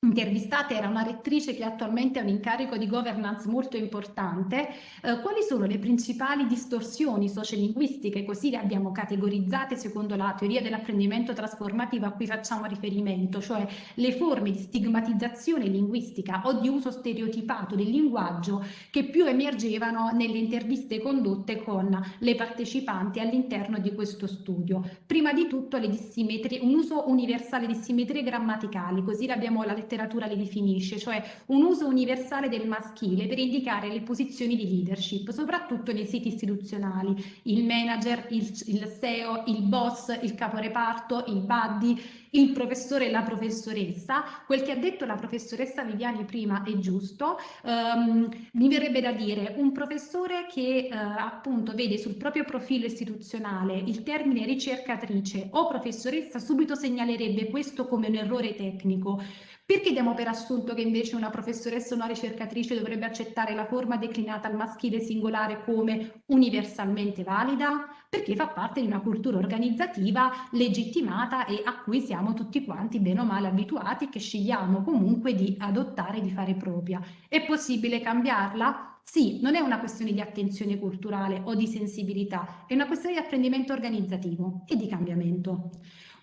intervistata era una rettrice che attualmente ha un incarico di governance molto importante, eh, quali sono le principali distorsioni sociolinguistiche, così le abbiamo categorizzate secondo la teoria dell'apprendimento trasformativo a cui facciamo riferimento, cioè le forme di stigmatizzazione linguistica o di uso stereotipato del linguaggio che più emergevano nelle interviste condotte con le partecipanti all'interno di questo studio. Prima di tutto un uso universale di simmetrie grammaticali, così l'abbiamo la letteratura letteratura le definisce, cioè un uso universale del maschile per indicare le posizioni di leadership, soprattutto nei siti istituzionali, il manager, il, il SEO, il boss, il caporeparto, il buddy, il professore e la professoressa. Quel che ha detto la professoressa Viviani prima è giusto. Um, mi verrebbe da dire un professore che uh, appunto vede sul proprio profilo istituzionale il termine ricercatrice o professoressa subito segnalerebbe questo come un errore tecnico. Perché diamo per assunto che invece una professoressa o una ricercatrice dovrebbe accettare la forma declinata al maschile singolare come universalmente valida? Perché fa parte di una cultura organizzativa legittimata e a cui siamo tutti quanti bene o male abituati che scegliamo comunque di adottare e di fare propria. È possibile cambiarla? Sì, non è una questione di attenzione culturale o di sensibilità, è una questione di apprendimento organizzativo e di cambiamento.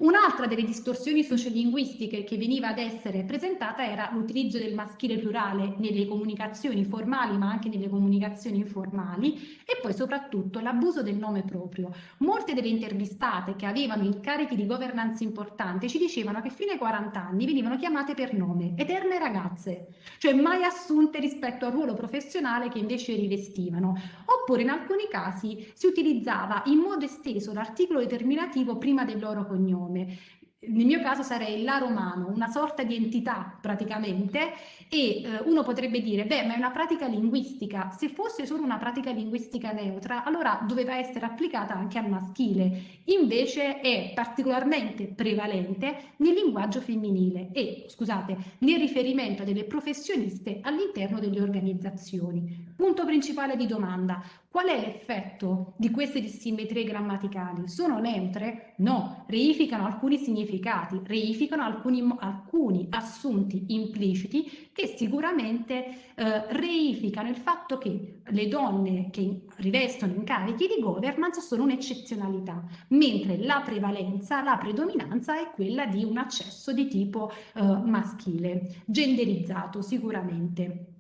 Un'altra delle distorsioni sociolinguistiche che veniva ad essere presentata era l'utilizzo del maschile plurale nelle comunicazioni formali ma anche nelle comunicazioni informali e poi soprattutto l'abuso del nome proprio. Molte delle intervistate che avevano incarichi di governance importanti ci dicevano che fino ai 40 anni venivano chiamate per nome, eterne ragazze, cioè mai assunte rispetto al ruolo professionale che invece rivestivano. Oppure in alcuni casi si utilizzava in modo esteso l'articolo determinativo prima del loro cognome nome. Nel mio caso sarei la romano, una sorta di entità praticamente, e eh, uno potrebbe dire, beh, ma è una pratica linguistica. Se fosse solo una pratica linguistica neutra, allora doveva essere applicata anche al maschile. Invece è particolarmente prevalente nel linguaggio femminile e, scusate, nel riferimento delle professioniste all'interno delle organizzazioni. Punto principale di domanda, Qual è l'effetto di queste dissimmetrie grammaticali? Sono neutre? No, reificano alcuni significati, reificano alcuni, alcuni assunti impliciti che sicuramente eh, reificano il fatto che le donne che rivestono incarichi di governance sono un'eccezionalità, mentre la prevalenza, la predominanza è quella di un accesso di tipo eh, maschile, genderizzato sicuramente.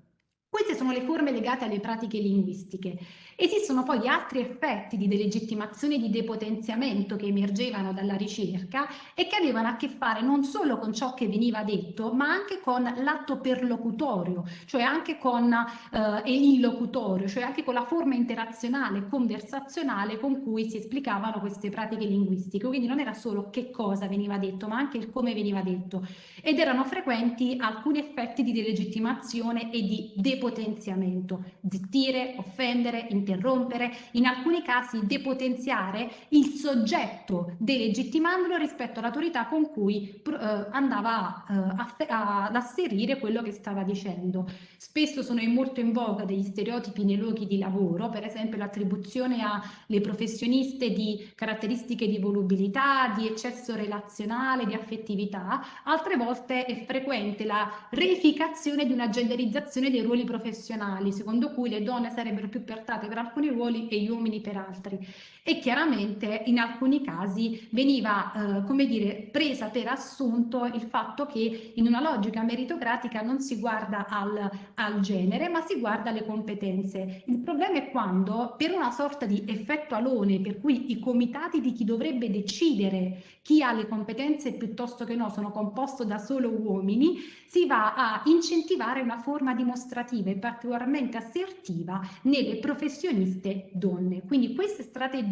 Queste sono le forme legate alle pratiche linguistiche. Esistono poi altri effetti di delegittimazione e di depotenziamento che emergevano dalla ricerca e che avevano a che fare non solo con ciò che veniva detto, ma anche con l'atto perlocutorio, cioè anche con eh, illocutorio, cioè anche con la forma interazionale, conversazionale con cui si esplicavano queste pratiche linguistiche. Quindi non era solo che cosa veniva detto, ma anche il come veniva detto. Ed erano frequenti alcuni effetti di delegittimazione e di depotenziamento, zittire, offendere, interrompere interrompere, in alcuni casi depotenziare il soggetto delegittimandolo rispetto all'autorità con cui eh, andava eh, ad asserire quello che stava dicendo. Spesso sono molto in voga degli stereotipi nei luoghi di lavoro, per esempio l'attribuzione alle professioniste di caratteristiche di volubilità, di eccesso relazionale, di affettività, altre volte è frequente la reificazione di una genderizzazione dei ruoli professionali, secondo cui le donne sarebbero più portate per alcuni ruoli e gli uomini per altri. E chiaramente in alcuni casi veniva, eh, come dire, presa per assunto il fatto che in una logica meritocratica non si guarda al, al genere, ma si guarda alle competenze. Il problema è quando, per una sorta di effetto alone, per cui i comitati di chi dovrebbe decidere chi ha le competenze piuttosto che no sono composti da solo uomini, si va a incentivare una forma dimostrativa e particolarmente assertiva nelle professioniste donne. Quindi queste strategie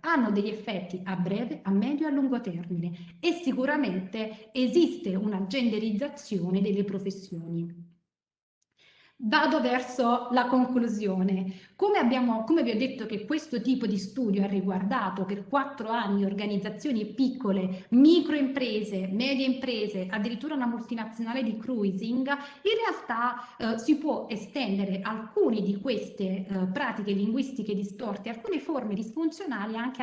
hanno degli effetti a breve, a medio e a lungo termine e sicuramente esiste una genderizzazione delle professioni. Vado verso la conclusione. Come, abbiamo, come vi ho detto che questo tipo di studio ha riguardato per quattro anni organizzazioni piccole, microimprese, medie imprese, addirittura una multinazionale di cruising, in realtà eh, si può estendere alcune di queste eh, pratiche linguistiche distorte, alcune forme disfunzionali anche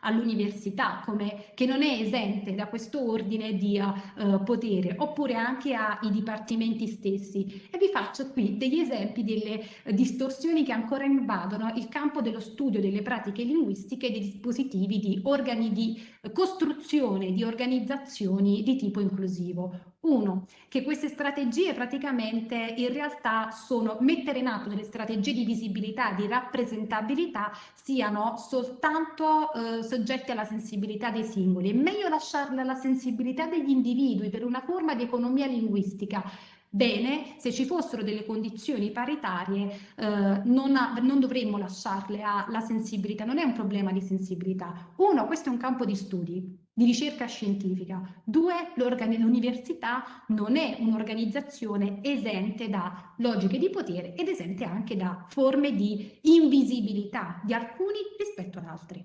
all'università, all che non è esente da questo ordine di uh, potere, oppure anche ai dipartimenti stessi. E vi faccio qui alcuni degli esempi delle distorsioni che ancora invadono il campo dello studio delle pratiche linguistiche e dei dispositivi di organi di costruzione di organizzazioni di tipo inclusivo. Uno, che queste strategie praticamente in realtà sono mettere in atto delle strategie di visibilità, di rappresentabilità, siano soltanto eh, soggette alla sensibilità dei singoli. È meglio lasciarle alla sensibilità degli individui per una forma di economia linguistica Bene, se ci fossero delle condizioni paritarie eh, non, ha, non, dovremmo lasciarle alla sensibilità, non è un problema di sensibilità. Uno, questo è un campo di studi, di ricerca scientifica. Due, l'università non è un'organizzazione esente da logiche di potere ed esente anche da forme di invisibilità di alcuni rispetto ad altri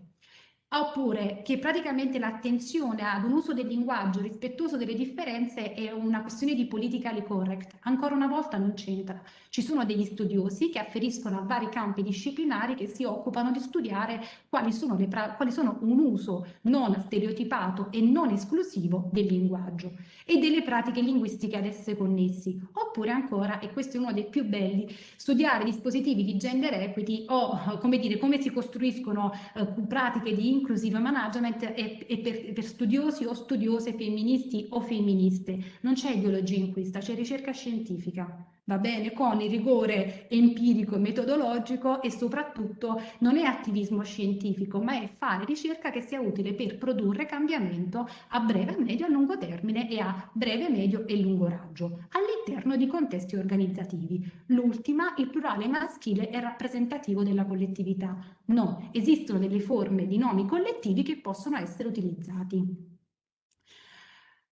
oppure che praticamente l'attenzione ad un uso del linguaggio rispettoso delle differenze è una questione di politically correct. Ancora una volta non c'entra. Ci sono degli studiosi che afferiscono a vari campi disciplinari che si occupano di studiare quali sono, le quali sono un uso non stereotipato e non esclusivo del linguaggio e delle pratiche linguistiche ad esse connessi. Oppure ancora, e questo è uno dei più belli, studiare dispositivi di gender equity o come dire come si costruiscono eh, pratiche di inclusive management è, è per, per, studiosi o studiose femministi o femministe. Non c'è ideologia in questa, c'è ricerca scientifica, va bene? Con il rigore empirico e metodologico e soprattutto non è attivismo scientifico, ma è fare ricerca che sia utile per produrre cambiamento a breve, medio e lungo termine e a breve, medio e lungo raggio all'interno di contesti organizzativi. L'ultima, il plurale maschile è rappresentativo della collettività. No, esistono delle forme di nomi collettivi che possono essere utilizzati.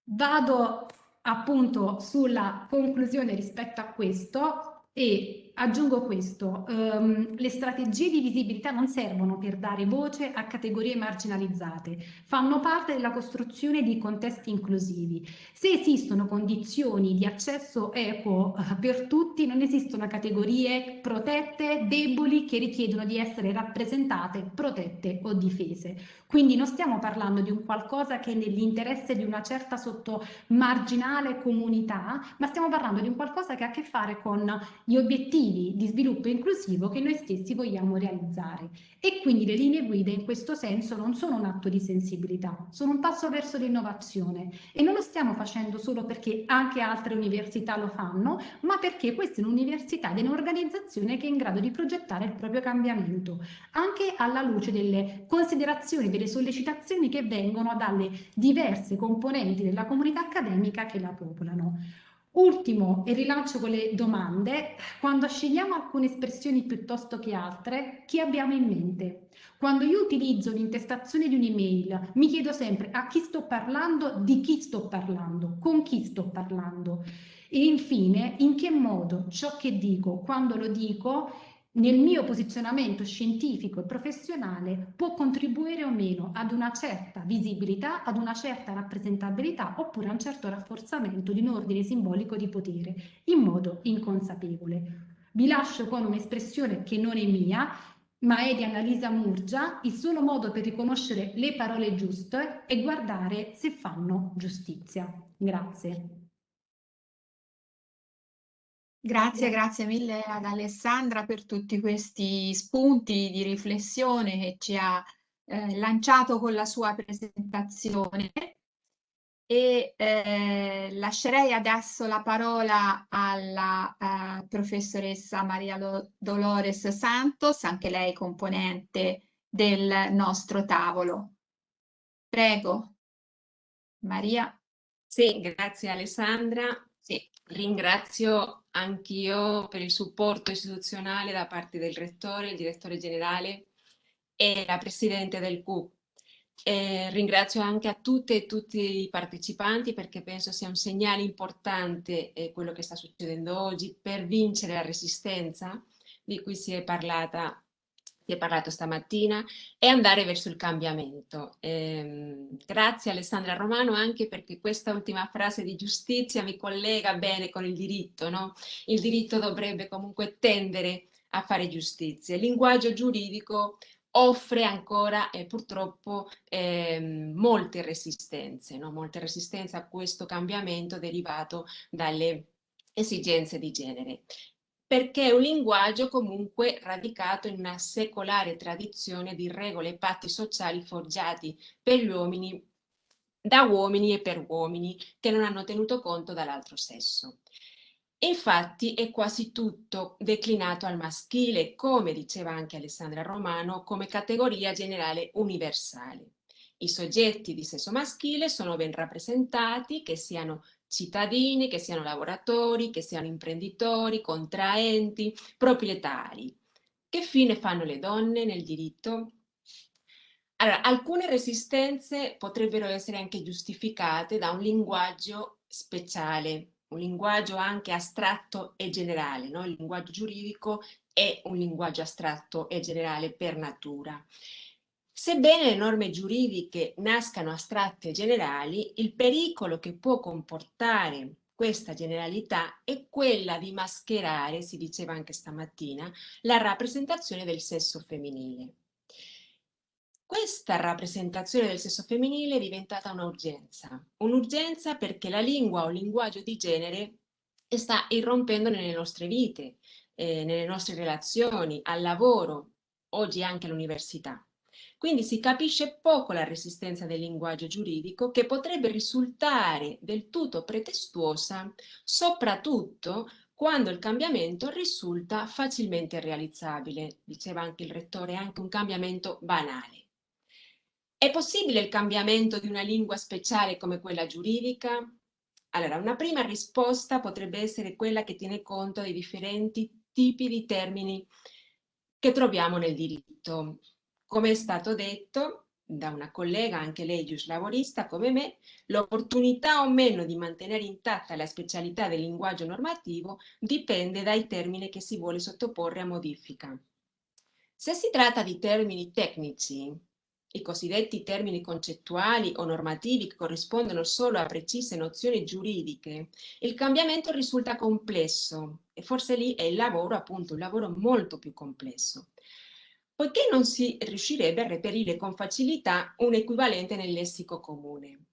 Vado appunto sulla conclusione rispetto a questo e aggiungo questo, um, le strategie di visibilità non servono per dare voce a categorie marginalizzate, fanno parte della costruzione di contesti inclusivi. Se esistono condizioni di accesso equo uh, per tutti, non esistono categorie protette, deboli, che richiedono di essere rappresentate, protette o difese. Quindi non stiamo parlando di un qualcosa che è nell'interesse di una certa sottomarginale comunità, ma stiamo parlando di un qualcosa che ha a che fare con gli obiettivi obiettivi di sviluppo inclusivo che noi stessi vogliamo realizzare. E quindi le linee guida in questo senso non sono un atto di sensibilità, sono un passo verso l'innovazione e non lo stiamo facendo solo perché anche altre università lo fanno, ma perché questa è un'università ed è un'organizzazione che è in grado di progettare il proprio cambiamento, anche alla luce delle considerazioni, delle sollecitazioni che vengono dalle diverse componenti della comunità accademica che la popolano. Ultimo, e rilancio con le domande, quando scegliamo alcune espressioni piuttosto che altre, chi abbiamo in mente? Quando io utilizzo l'intestazione di un'email, mi chiedo sempre a chi sto parlando, di chi sto parlando, con chi sto parlando. E infine, in che modo ciò che dico, quando lo dico, nel mio posizionamento scientifico e professionale può contribuire o meno ad una certa visibilità, ad una certa rappresentabilità oppure a un certo rafforzamento di un ordine simbolico di potere in modo inconsapevole. Vi lascio con un'espressione che non è mia, ma è di Annalisa Murgia, il solo modo per riconoscere le parole giuste è guardare se fanno giustizia. Grazie. Grazie, grazie mille ad Alessandra per tutti questi spunti di riflessione che ci ha eh, lanciato con la sua presentazione e eh, lascerei adesso la parola alla eh, professoressa Maria Dolores Santos, anche lei componente del nostro tavolo. Prego, Maria. Sì, grazie Alessandra. Ringrazio anch'io per il supporto istituzionale da parte del rettore, il direttore generale e la presidente del CUP. E ringrazio anche a tutte e tutti i partecipanti perché penso sia un segnale importante eh, quello che sta succedendo oggi per vincere la resistenza di cui si è parlata si è parlato stamattina, e andare verso il cambiamento. Eh, grazie Alessandra Romano anche perché questa ultima frase di giustizia mi collega bene con il diritto. No? Il diritto dovrebbe comunque tendere a fare giustizia. Il linguaggio giuridico offre ancora eh, purtroppo eh, molte resistenze, no? molte resistenze a questo cambiamento derivato dalle esigenze di genere. Perché è un linguaggio comunque radicato in una secolare tradizione di regole e patti sociali forgiati per gli uomini, da uomini e per uomini, che non hanno tenuto conto dall'altro sesso. Infatti è quasi tutto declinato al maschile, come diceva anche Alessandra Romano, come categoria generale universale. I soggetti di sesso maschile sono ben rappresentati, che siano cittadini, che siano lavoratori, che siano imprenditori, contraenti, proprietari. Che fine fanno le donne nel diritto? Allora, alcune resistenze potrebbero essere anche giustificate da un linguaggio speciale, un linguaggio anche astratto e generale, no? il linguaggio giuridico è un linguaggio astratto e generale per natura. Sebbene le norme giuridiche nascano astratte e generali, il pericolo che può comportare questa generalità è quella di mascherare, si diceva anche stamattina, la rappresentazione del sesso femminile. Questa rappresentazione del sesso femminile è diventata un'urgenza, un'urgenza perché la lingua o linguaggio di genere sta irrompendo nelle nostre vite, eh, nelle nostre relazioni, al lavoro, oggi anche all'università. Quindi si capisce poco la resistenza del linguaggio giuridico che potrebbe risultare del tutto pretestuosa, soprattutto quando il cambiamento risulta facilmente realizzabile, diceva anche il rettore, anche un cambiamento banale. È possibile il cambiamento di una lingua speciale come quella giuridica? Allora, una prima risposta potrebbe essere quella che tiene conto dei differenti tipi di termini che troviamo nel diritto. Come è stato detto da una collega, anche lei giuslavorista come me, l'opportunità o meno di mantenere intatta la specialità del linguaggio normativo dipende dai termini che si vuole sottoporre a modifica. Se si tratta di termini tecnici, i cosiddetti termini concettuali o normativi che corrispondono solo a precise nozioni giuridiche, il cambiamento risulta complesso e forse lì è il lavoro, appunto, un lavoro molto più complesso, poiché non si riuscirebbe a reperire con facilità un equivalente nel lessico comune.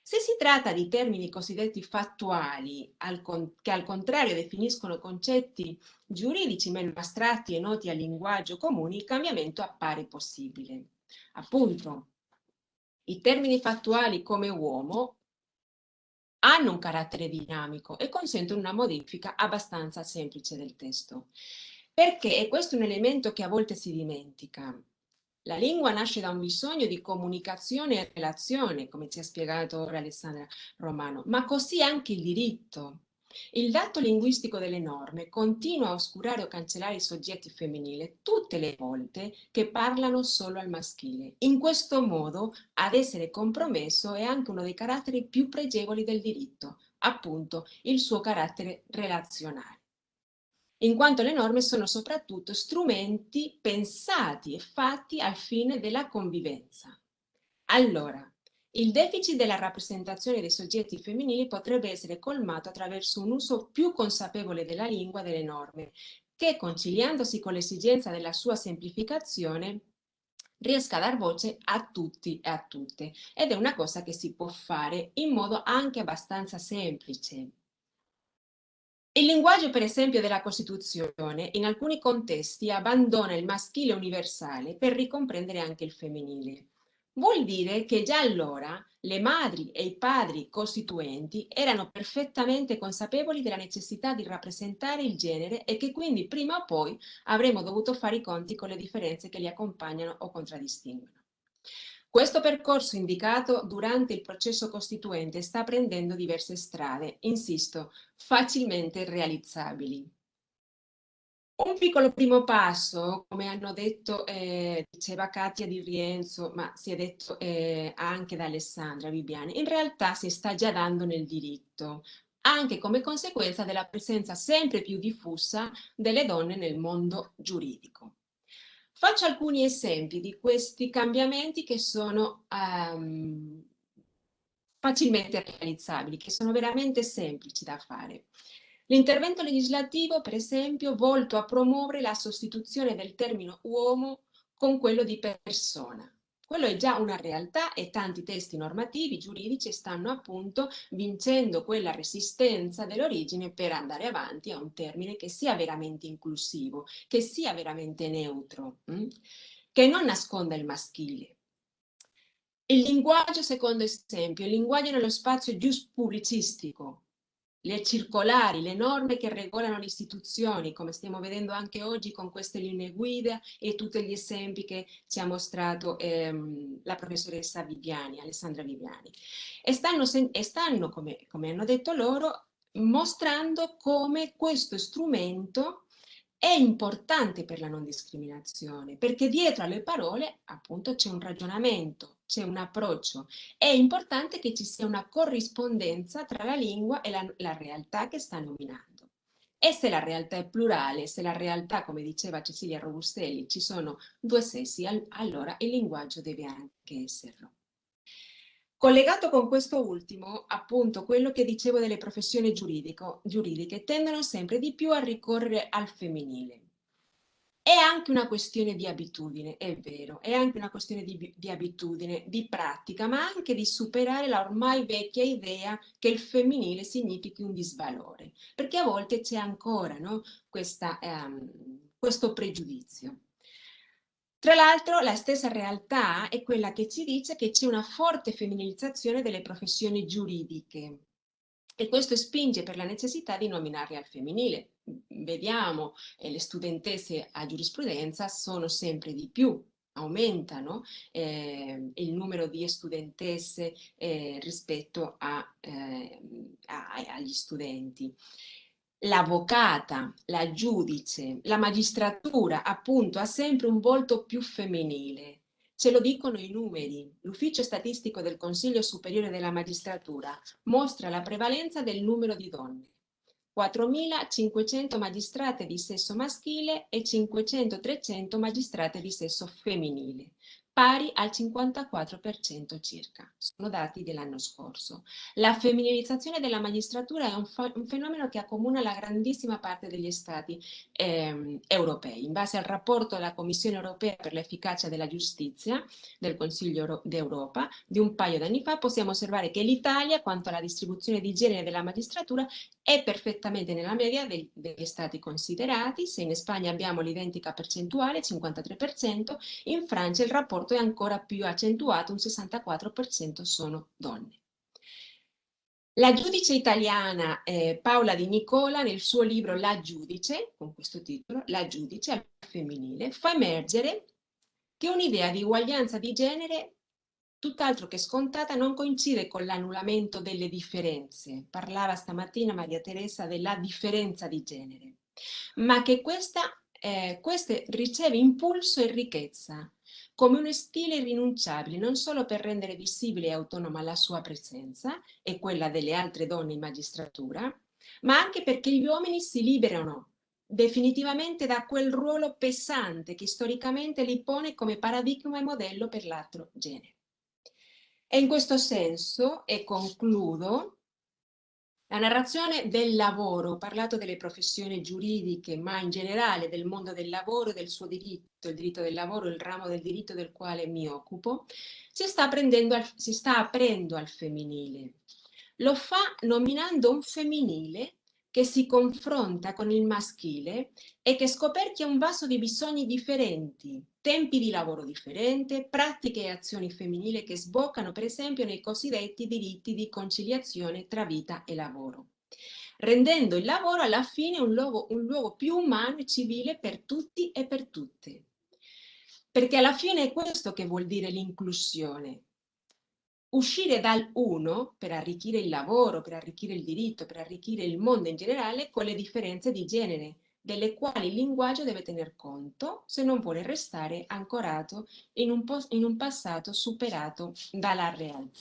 Se si tratta di termini cosiddetti fattuali, al che al contrario definiscono concetti giuridici meno astratti e noti al linguaggio comune, il cambiamento appare possibile. Appunto, i termini fattuali come uomo hanno un carattere dinamico e consentono una modifica abbastanza semplice del testo. Perché, e questo è un elemento che a volte si dimentica, la lingua nasce da un bisogno di comunicazione e relazione, come ci ha spiegato ora Alessandra Romano, ma così anche il diritto. Il dato linguistico delle norme continua a oscurare o cancellare i soggetti femminili tutte le volte che parlano solo al maschile. In questo modo ad essere compromesso è anche uno dei caratteri più pregevoli del diritto, appunto il suo carattere relazionale in quanto le norme sono soprattutto strumenti pensati e fatti al fine della convivenza. Allora, il deficit della rappresentazione dei soggetti femminili potrebbe essere colmato attraverso un uso più consapevole della lingua delle norme, che conciliandosi con l'esigenza della sua semplificazione riesca a dar voce a tutti e a tutte. Ed è una cosa che si può fare in modo anche abbastanza semplice. Il linguaggio, per esempio, della Costituzione in alcuni contesti abbandona il maschile universale per ricomprendere anche il femminile. Vuol dire che già allora le madri e i padri costituenti erano perfettamente consapevoli della necessità di rappresentare il genere e che quindi prima o poi avremmo dovuto fare i conti con le differenze che li accompagnano o contraddistinguono. Questo percorso indicato durante il processo costituente sta prendendo diverse strade, insisto, facilmente realizzabili. Un piccolo primo passo, come hanno detto, eh, diceva Katia Di Rienzo, ma si è detto eh, anche da Alessandra Bibiani, in realtà si sta già dando nel diritto, anche come conseguenza della presenza sempre più diffusa delle donne nel mondo giuridico. Faccio alcuni esempi di questi cambiamenti che sono um, facilmente realizzabili, che sono veramente semplici da fare. L'intervento legislativo, per esempio, volto a promuovere la sostituzione del termine uomo con quello di persona. Quello è già una realtà e tanti testi normativi giuridici stanno appunto vincendo quella resistenza dell'origine per andare avanti a un termine che sia veramente inclusivo, che sia veramente neutro, mh? Mm? che non nasconda il maschile. Il linguaggio, secondo esempio, il linguaggio nello spazio gius pubblicistico, le circolari, le norme che regolano le istituzioni, come stiamo vedendo anche oggi con queste linee guida e tutti gli esempi che ci ha mostrato ehm, la professoressa Viviani, Alessandra Viviani. E stanno, e stanno come, come hanno detto loro, mostrando come questo strumento è importante per la non discriminazione, perché dietro alle parole appunto c'è un ragionamento, c'è un approccio. È importante che ci sia una corrispondenza tra la lingua e la, la realtà che sta nominando. E se la realtà è plurale, se la realtà, come diceva Cecilia Robustelli, ci sono due sessi, allora il linguaggio deve anche esserlo. Collegato con questo ultimo, appunto, quello che dicevo delle professioni giuridiche tendono sempre di più a ricorrere al femminile. È anche una questione di abitudine, è vero, è anche una questione di, di, abitudine, di pratica, ma anche di superare la ormai vecchia idea che il femminile significhi un disvalore, perché a volte c'è ancora no, questa, ehm, questo pregiudizio. Tra l'altro la stessa realtà è quella che ci dice che c'è una forte femminilizzazione delle professioni giuridiche e questo spinge per la necessità di nominarle al femminile. Vediamo eh, le studentesse a giurisprudenza sono sempre di più, aumentano eh, il numero di studentesse eh, rispetto a, eh, a, agli studenti l'avvocata, la giudice, la magistratura appunto ha sempre un volto più femminile. Ce lo dicono i numeri. L'Ufficio Statistico del Consiglio Superiore della Magistratura mostra la prevalenza del numero di donne. 4.500 magistrate di sesso maschile e 500-300 magistrate di sesso femminile pari al 54% circa. Sono dati dell'anno scorso. La femminilizzazione della magistratura è un, un, fenomeno che accomuna la grandissima parte degli stati eh, europei. In base al rapporto della Commissione europea per l'efficacia della giustizia del Consiglio d'Europa di un paio d'anni fa, possiamo osservare che l'Italia, quanto alla distribuzione di genere della magistratura, è perfettamente nella media dei, degli stati considerati. Se in Spagna abbiamo l'identica percentuale, 53%, in Francia il rapporto rapporto è ancora più accentuato, un 64% sono donne. La giudice italiana eh, Paola Di Nicola nel suo libro La giudice, con questo titolo, La giudice al femminile, fa emergere che un'idea di uguaglianza di genere tutt'altro che scontata non coincide con l'annullamento delle differenze. Parlava stamattina Maria Teresa della differenza di genere, ma che questa, eh, queste riceve impulso e ricchezza come uno stile irrinunciabile non solo per rendere visibile e autonoma la sua presenza e quella delle altre donne in magistratura, ma anche perché gli uomini si liberano definitivamente da quel ruolo pesante che storicamente li pone come paradigma e modello per l'altro genere. E in questo senso, e concludo, la narrazione del lavoro, ho parlato delle professioni giuridiche, ma in generale del mondo del lavoro e del suo diritto, il diritto del lavoro, il ramo del diritto del quale mi occupo, si sta, al, si sta aprendo al femminile. Lo fa nominando un femminile che si confronta con il maschile e che scoperchia un vaso di bisogni differenti, tempi di lavoro differenti, pratiche e azioni femminili che sboccano per esempio nei cosiddetti diritti di conciliazione tra vita e lavoro, rendendo il lavoro alla fine un luogo, un luogo più umano e civile per tutti e per tutte. Perché alla fine è questo che vuol dire l'inclusione, uscire dal uno per arricchire il lavoro, per arricchire il diritto, per arricchire il mondo in generale con le differenze di genere, delle quali il linguaggio deve tener conto se non vuole restare ancorato in un, in un passato superato dalla realtà.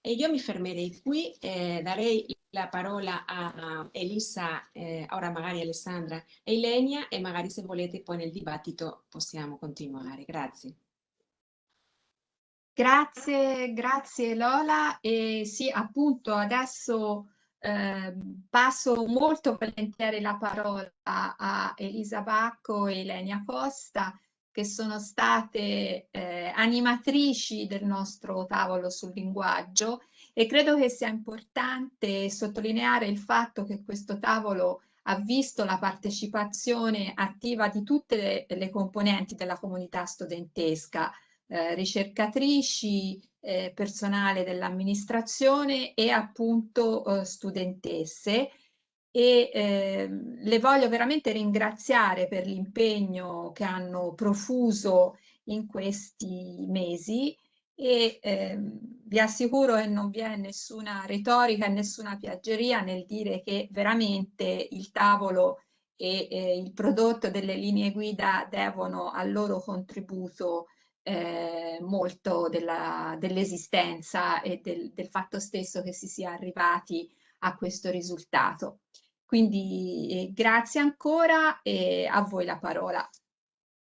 E io mi fermerei qui, eh, darei la parola a, Elisa, eh, ora magari Alessandra e Ilenia e magari se volete poi nel dibattito possiamo continuare. Grazie. Grazie, grazie Lola. E sì, appunto, adesso eh, passo molto volentieri la parola a Elisa Bacco e Elenia Costa, che sono state eh, animatrici del nostro tavolo sul linguaggio e credo che sia importante sottolineare il fatto che questo tavolo ha visto la partecipazione attiva di tutte le, le componenti della comunità studentesca, eh, ricercatrici, eh, personale dell'amministrazione e appunto eh, studentesse. E eh, le voglio veramente ringraziare per l'impegno che hanno profuso in questi mesi e eh, vi assicuro che non vi è nessuna retorica e nessuna piaggeria nel dire che veramente il tavolo e eh, il prodotto delle linee guida devono al loro contributo eh, molto dell'esistenza dell e del, del, fatto stesso che si sia arrivati a questo risultato. Quindi eh, grazie ancora e a voi la parola.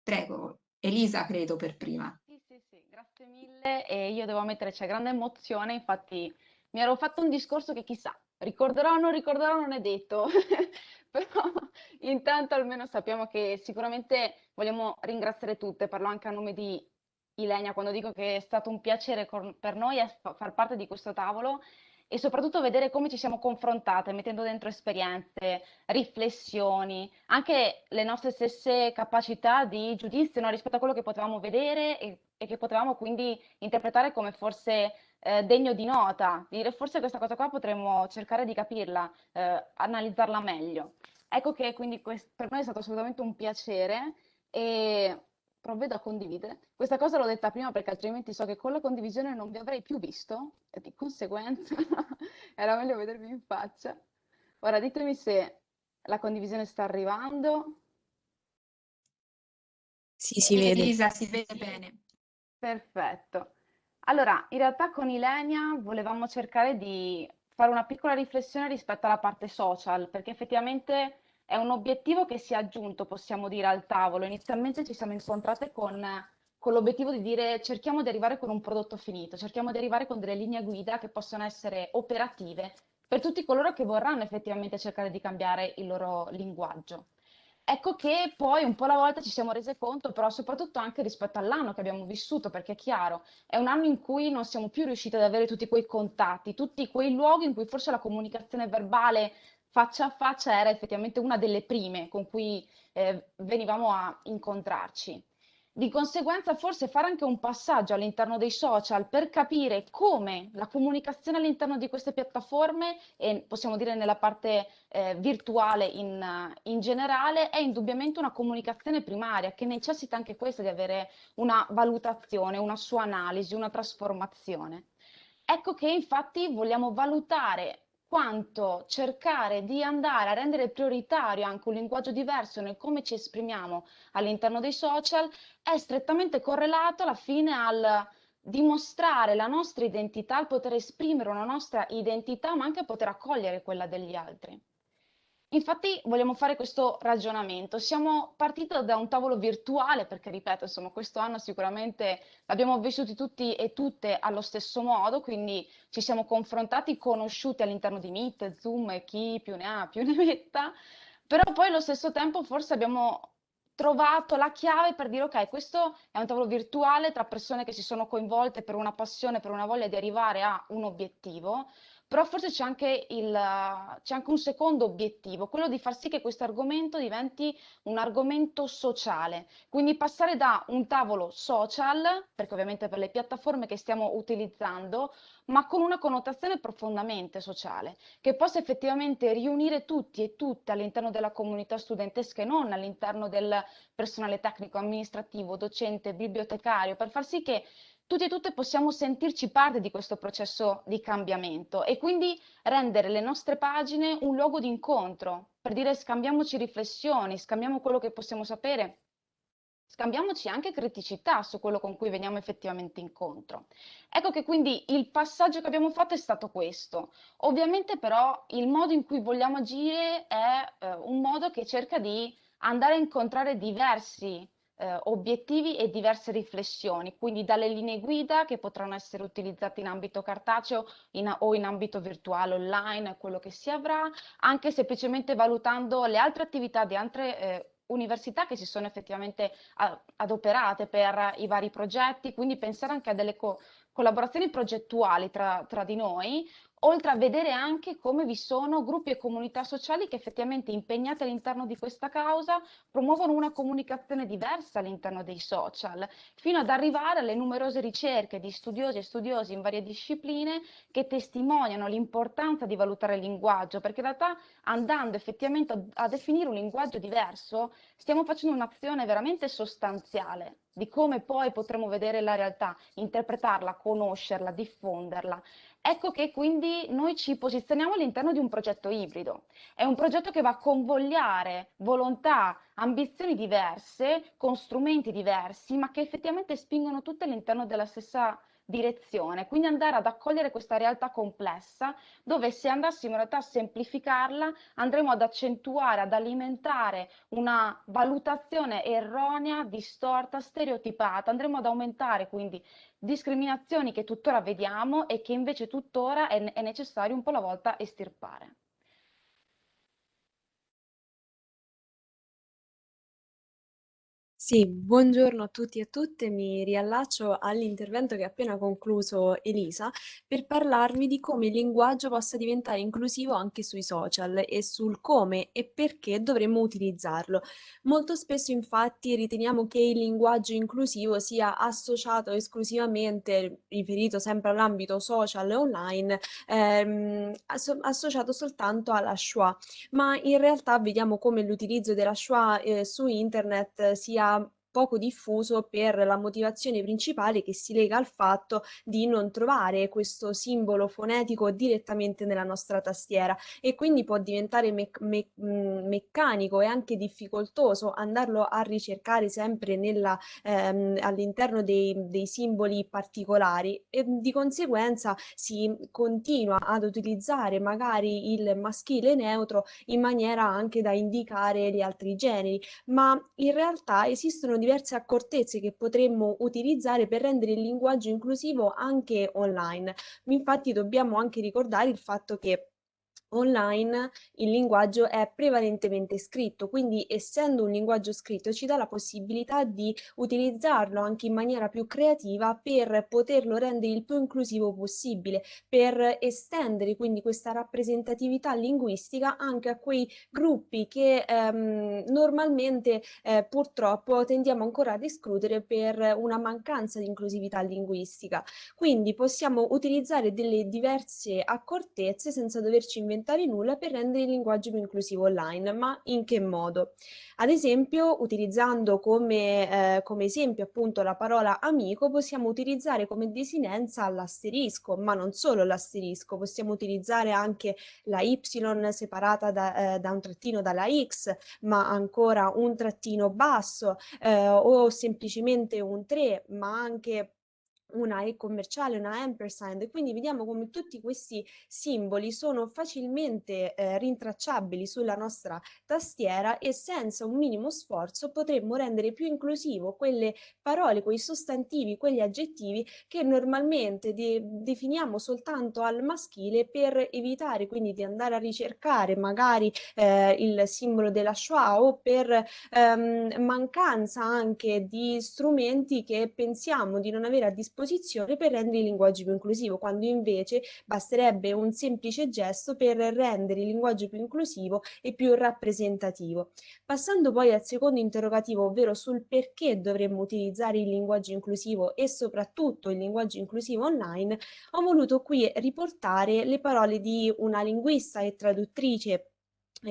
Prego, Elisa credo per prima. Sì, sì, sì, grazie mille e io devo ammettere c'è grande emozione, infatti mi ero fatto un discorso che chissà, ricorderò o non ricorderò non è detto, però intanto almeno sappiamo che sicuramente vogliamo ringraziare tutte, parlo anche a nome di Ilenia quando dico che è stato un piacere per noi far parte di questo tavolo e soprattutto vedere come ci siamo confrontate, mettendo dentro esperienze, riflessioni, anche le nostre stesse capacità di giudizio no? rispetto a quello che potevamo vedere e, e, che potevamo quindi interpretare come forse eh, degno di nota, dire forse questa cosa qua potremmo cercare di capirla, eh, analizzarla meglio. Ecco che quindi per noi è stato assolutamente un piacere e provvedo a condividere. Questa cosa l'ho detta prima perché altrimenti so che con la condivisione non vi avrei più visto e di conseguenza era meglio vedervi in faccia. Ora ditemi se la condivisione sta arrivando. Sì, si vede. Elisa, si vede bene. Perfetto. Allora, in realtà con Ilenia volevamo cercare di fare una piccola riflessione rispetto alla parte social, perché effettivamente è un obiettivo che si è aggiunto, possiamo dire, al tavolo. Inizialmente ci siamo incontrate con, con l'obiettivo di dire cerchiamo di arrivare con un prodotto finito, cerchiamo di arrivare con delle linee guida che possono essere operative per tutti coloro che vorranno effettivamente cercare di cambiare il loro linguaggio. Ecco che poi un po' alla volta ci siamo rese conto, però soprattutto anche rispetto all'anno che abbiamo vissuto, perché è chiaro, è un anno in cui non siamo più riusciti ad avere tutti quei contatti, tutti quei luoghi in cui forse la comunicazione verbale faccia a faccia era effettivamente una delle prime con cui eh, venivamo a incontrarci. Di conseguenza forse fare anche un passaggio all'interno dei social per capire come la comunicazione all'interno di queste piattaforme e possiamo dire nella parte eh, virtuale in, in, generale è indubbiamente una comunicazione primaria che necessita anche questa di avere una valutazione, una sua analisi, una trasformazione. Ecco che infatti vogliamo valutare quanto cercare di andare a rendere prioritario anche un linguaggio diverso nel come ci esprimiamo all'interno dei social è strettamente correlato alla fine al dimostrare la nostra identità, al poter esprimere una nostra identità, ma anche poter accogliere quella degli altri. Infatti vogliamo fare questo ragionamento. Siamo partiti da un tavolo virtuale perché, ripeto, insomma, questo anno sicuramente l'abbiamo vissuti tutti e tutte allo stesso modo, quindi ci siamo confrontati, conosciuti all'interno di Meet, Zoom e chi più ne ha più ne metta, però poi allo stesso tempo forse abbiamo trovato la chiave per dire ok, questo è un tavolo virtuale tra persone che si sono coinvolte per una passione, per una voglia di arrivare a un obiettivo, però forse c'è anche, anche, un secondo obiettivo, quello di far sì che questo argomento diventi un argomento sociale, quindi passare da un tavolo social, perché ovviamente per le piattaforme che stiamo utilizzando, ma con una connotazione profondamente sociale, che possa effettivamente riunire tutti e tutte all'interno della comunità studentesca e non all'interno del personale tecnico, amministrativo, docente, bibliotecario, per far sì che tutti e tutte possiamo sentirci parte di questo processo di cambiamento e quindi rendere le nostre pagine un luogo di incontro, per dire scambiamoci riflessioni, scambiamo quello che possiamo sapere, scambiamoci anche criticità su quello con cui veniamo effettivamente incontro. Ecco che quindi il passaggio che abbiamo fatto è stato questo. Ovviamente però il modo in cui vogliamo agire è eh, un modo che cerca di andare a incontrare diversi eh, obiettivi e diverse riflessioni, quindi dalle linee guida che potranno essere utilizzate in ambito cartaceo in, o in ambito virtuale online, quello che si avrà, anche semplicemente valutando le altre attività di altre eh, università che si sono effettivamente adoperate per i vari progetti, quindi pensare anche a delle co collaborazioni progettuali tra, tra di noi, oltre a vedere anche come vi sono gruppi e comunità sociali che effettivamente impegnate all'interno di questa causa promuovono una comunicazione diversa all'interno dei social, fino ad arrivare alle numerose ricerche di studiosi e studiosi in varie discipline che testimoniano l'importanza di valutare il linguaggio, perché in realtà andando effettivamente a, a definire un linguaggio diverso stiamo facendo un'azione veramente sostanziale di come poi potremo vedere la realtà, interpretarla, conoscerla, diffonderla. Ecco che quindi noi ci posizioniamo all'interno di un progetto ibrido. È un progetto che va a convogliare volontà, ambizioni diverse, con strumenti diversi, ma che effettivamente spingono tutte all'interno della stessa direzione, quindi andare ad accogliere questa realtà complessa dove se andassimo in realtà a semplificarla andremo ad accentuare, ad alimentare una valutazione erronea, distorta, stereotipata, andremo ad aumentare quindi discriminazioni che tuttora vediamo e che invece tuttora è, è necessario un po' alla volta estirpare. Sì, buongiorno a tutti e a tutte, mi riallaccio all'intervento che ha appena concluso Elisa per parlarvi di come il linguaggio possa diventare inclusivo anche sui social e sul come e perché dovremmo utilizzarlo. Molto spesso infatti riteniamo che il linguaggio inclusivo sia associato esclusivamente, riferito sempre all'ambito social e online, ehm, asso associato soltanto alla schwa, ma in realtà vediamo come l'utilizzo della schwa eh, su internet sia poco diffuso per la motivazione principale che si lega al fatto di non trovare questo simbolo fonetico direttamente nella nostra tastiera e quindi può diventare me me mm, meccanico e anche difficoltoso andarlo a ricercare sempre ehm, all'interno dei, dei simboli particolari e di conseguenza si continua ad utilizzare magari il maschile neutro in maniera anche da indicare gli altri generi, ma in realtà esistono diverse accortezze che potremmo utilizzare per rendere il linguaggio inclusivo anche online. Infatti dobbiamo anche ricordare il fatto che online il linguaggio è prevalentemente scritto, quindi essendo un linguaggio scritto ci dà la possibilità di utilizzarlo anche in maniera più creativa per poterlo rendere il più inclusivo possibile, per estendere quindi questa rappresentatività linguistica anche a quei gruppi che ehm, normalmente eh, purtroppo tendiamo ancora ad escludere per una mancanza di inclusività linguistica. Quindi possiamo utilizzare delle diverse accortezze senza doverci inventare inventare nulla per rendere il linguaggio più inclusivo online, ma in che modo? Ad esempio, utilizzando come, eh, come esempio appunto la parola amico, possiamo utilizzare come desinenza l'asterisco, ma non solo l'asterisco, possiamo utilizzare anche la Y separata da, eh, da, un trattino dalla X, ma ancora un trattino basso eh, o semplicemente un 3, ma anche una E commerciale, una ampersand, quindi vediamo come tutti questi simboli sono facilmente eh, rintracciabili sulla nostra tastiera e senza un minimo sforzo potremmo rendere più inclusivo quelle parole, quei sostantivi, quegli aggettivi che normalmente de definiamo soltanto al maschile per evitare quindi di andare a ricercare magari eh, il simbolo della Shoah o per ehm, mancanza anche di strumenti che pensiamo di non avere a disposizione disposizione per rendere il linguaggio più inclusivo, quando invece basterebbe un semplice gesto per rendere il linguaggio più inclusivo e più rappresentativo. Passando poi al secondo interrogativo, ovvero sul perché dovremmo utilizzare il linguaggio inclusivo e soprattutto il linguaggio inclusivo online, ho voluto qui riportare le parole di una linguista e traduttrice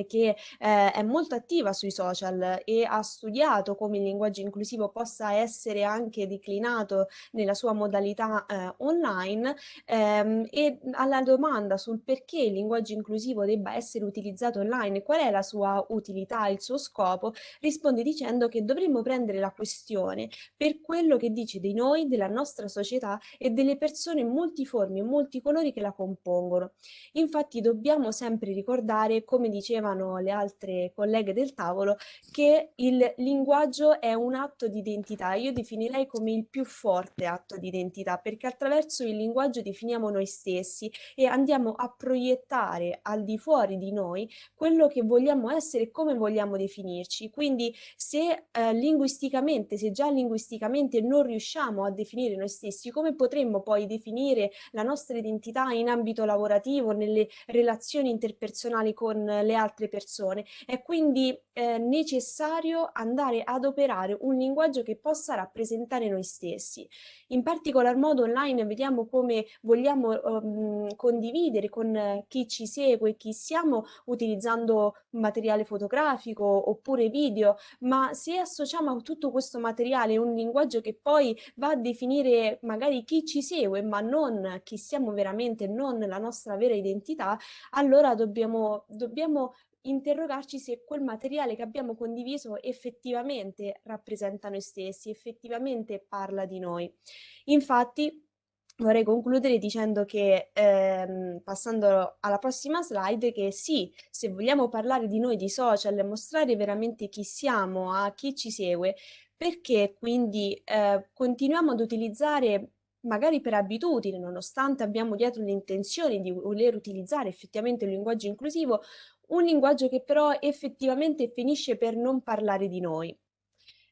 che eh, è molto attiva sui social e ha studiato come il linguaggio inclusivo possa essere anche declinato nella sua modalità eh, online ehm, e alla domanda sul perché il linguaggio inclusivo debba essere utilizzato online, qual è la sua utilità, il suo scopo, risponde dicendo che dovremmo prendere la questione per quello che dice di noi, della nostra società e delle persone multiformi e multicolori che la compongono. Infatti dobbiamo sempre ricordare, come diceva dicevano le altre colleghe del tavolo, che il linguaggio è un atto di identità. Io definirei come il più forte atto di identità, perché attraverso il linguaggio definiamo noi stessi e andiamo a proiettare al di fuori di noi quello che vogliamo essere e come vogliamo definirci. Quindi se eh, linguisticamente, se già linguisticamente non riusciamo a definire noi stessi, come potremmo poi definire la nostra identità in ambito lavorativo, nelle relazioni interpersonali con le altre persone? È quindi eh, necessario andare ad operare un linguaggio che possa rappresentare noi stessi. In particolar modo online vediamo come vogliamo um, condividere con chi ci segue, chi siamo utilizzando materiale fotografico oppure video, ma se associamo a tutto questo materiale un linguaggio che poi va a definire magari chi ci segue, ma non chi siamo veramente, non la nostra vera identità, allora dobbiamo, dobbiamo interrogarci se quel materiale che abbiamo condiviso effettivamente rappresenta noi stessi, effettivamente parla di noi. Infatti, vorrei concludere dicendo che, ehm, passando alla prossima slide, che sì, se vogliamo parlare di noi, di social, mostrare veramente chi siamo a chi ci segue, perché quindi eh, continuiamo ad utilizzare magari per abitudine, nonostante abbiamo dietro l'intenzione di voler utilizzare effettivamente un linguaggio inclusivo, un linguaggio che però effettivamente finisce per non parlare di noi.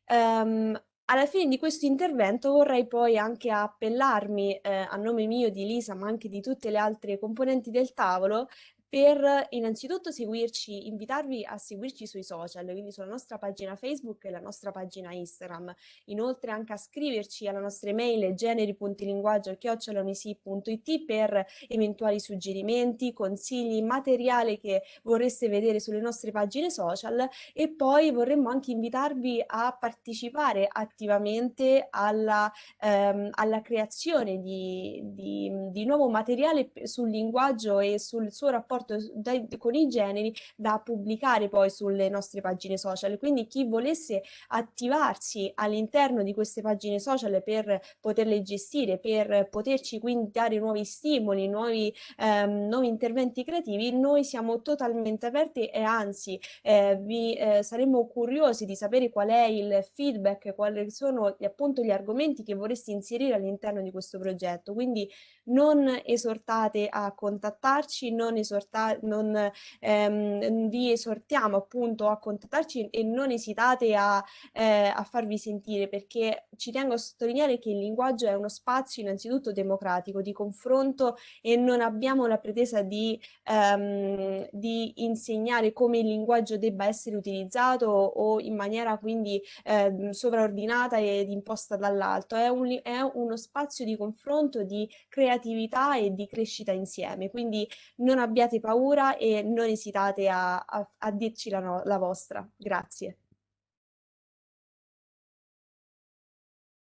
Um, alla fine di questo intervento vorrei poi anche appellarmi eh, a nome mio di Lisa, ma anche di tutte le altre componenti del tavolo, per innanzitutto seguirci, invitarvi a seguirci sui social, quindi sulla nostra pagina Facebook e la nostra pagina Instagram. Inoltre anche a scriverci alla nostra email generi.linguaggio.it per eventuali suggerimenti, consigli, materiale che vorreste vedere sulle nostre pagine social e poi vorremmo anche invitarvi a partecipare attivamente alla, ehm, alla creazione di, di, di nuovo materiale sul linguaggio e sul suo rapporto rapporto dai, con i generi da pubblicare poi sulle nostre pagine social. Quindi chi volesse attivarsi all'interno di queste pagine social per poterle gestire, per poterci quindi dare nuovi stimoli, nuovi, ehm, nuovi interventi creativi, noi siamo totalmente aperti e anzi eh, vi eh, saremmo curiosi di sapere qual è il feedback, quali sono appunto gli argomenti che vorreste inserire all'interno di questo progetto. Quindi non esortate a contattarci, non, esorta non ehm, vi esortiamo appunto a contattarci e non esitate a, eh, a farvi sentire perché ci tengo a sottolineare che il linguaggio è uno spazio innanzitutto democratico di confronto e non abbiamo la pretesa di, ehm, di insegnare come il linguaggio debba essere utilizzato o in maniera quindi eh, sovraordinata ed imposta dall'alto, è, un, è uno spazio di confronto, di creatività creatività e di crescita insieme. Quindi non abbiate paura e non esitate a, a, a dirci la, no, la vostra. Grazie.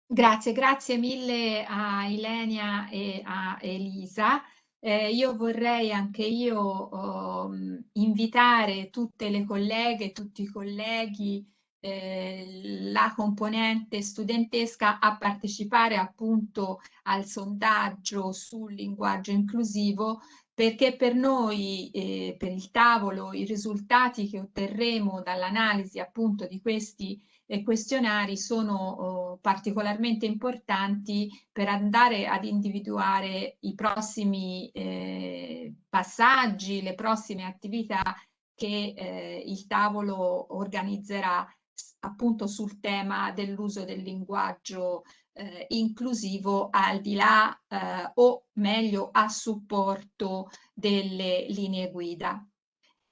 Grazie, grazie mille a Ilenia e a Elisa. Eh, io vorrei anche io oh, invitare tutte le colleghe, tutti i colleghi eh, la componente studentesca a partecipare appunto al sondaggio sul linguaggio inclusivo perché per noi, eh, per il tavolo, i risultati che otterremo dall'analisi appunto di questi eh, questionari sono oh, particolarmente importanti per andare ad individuare i prossimi eh, passaggi, le prossime attività che eh, il tavolo organizzerà appunto sul tema dell'uso del linguaggio eh, inclusivo al di là eh, o meglio a supporto delle linee guida.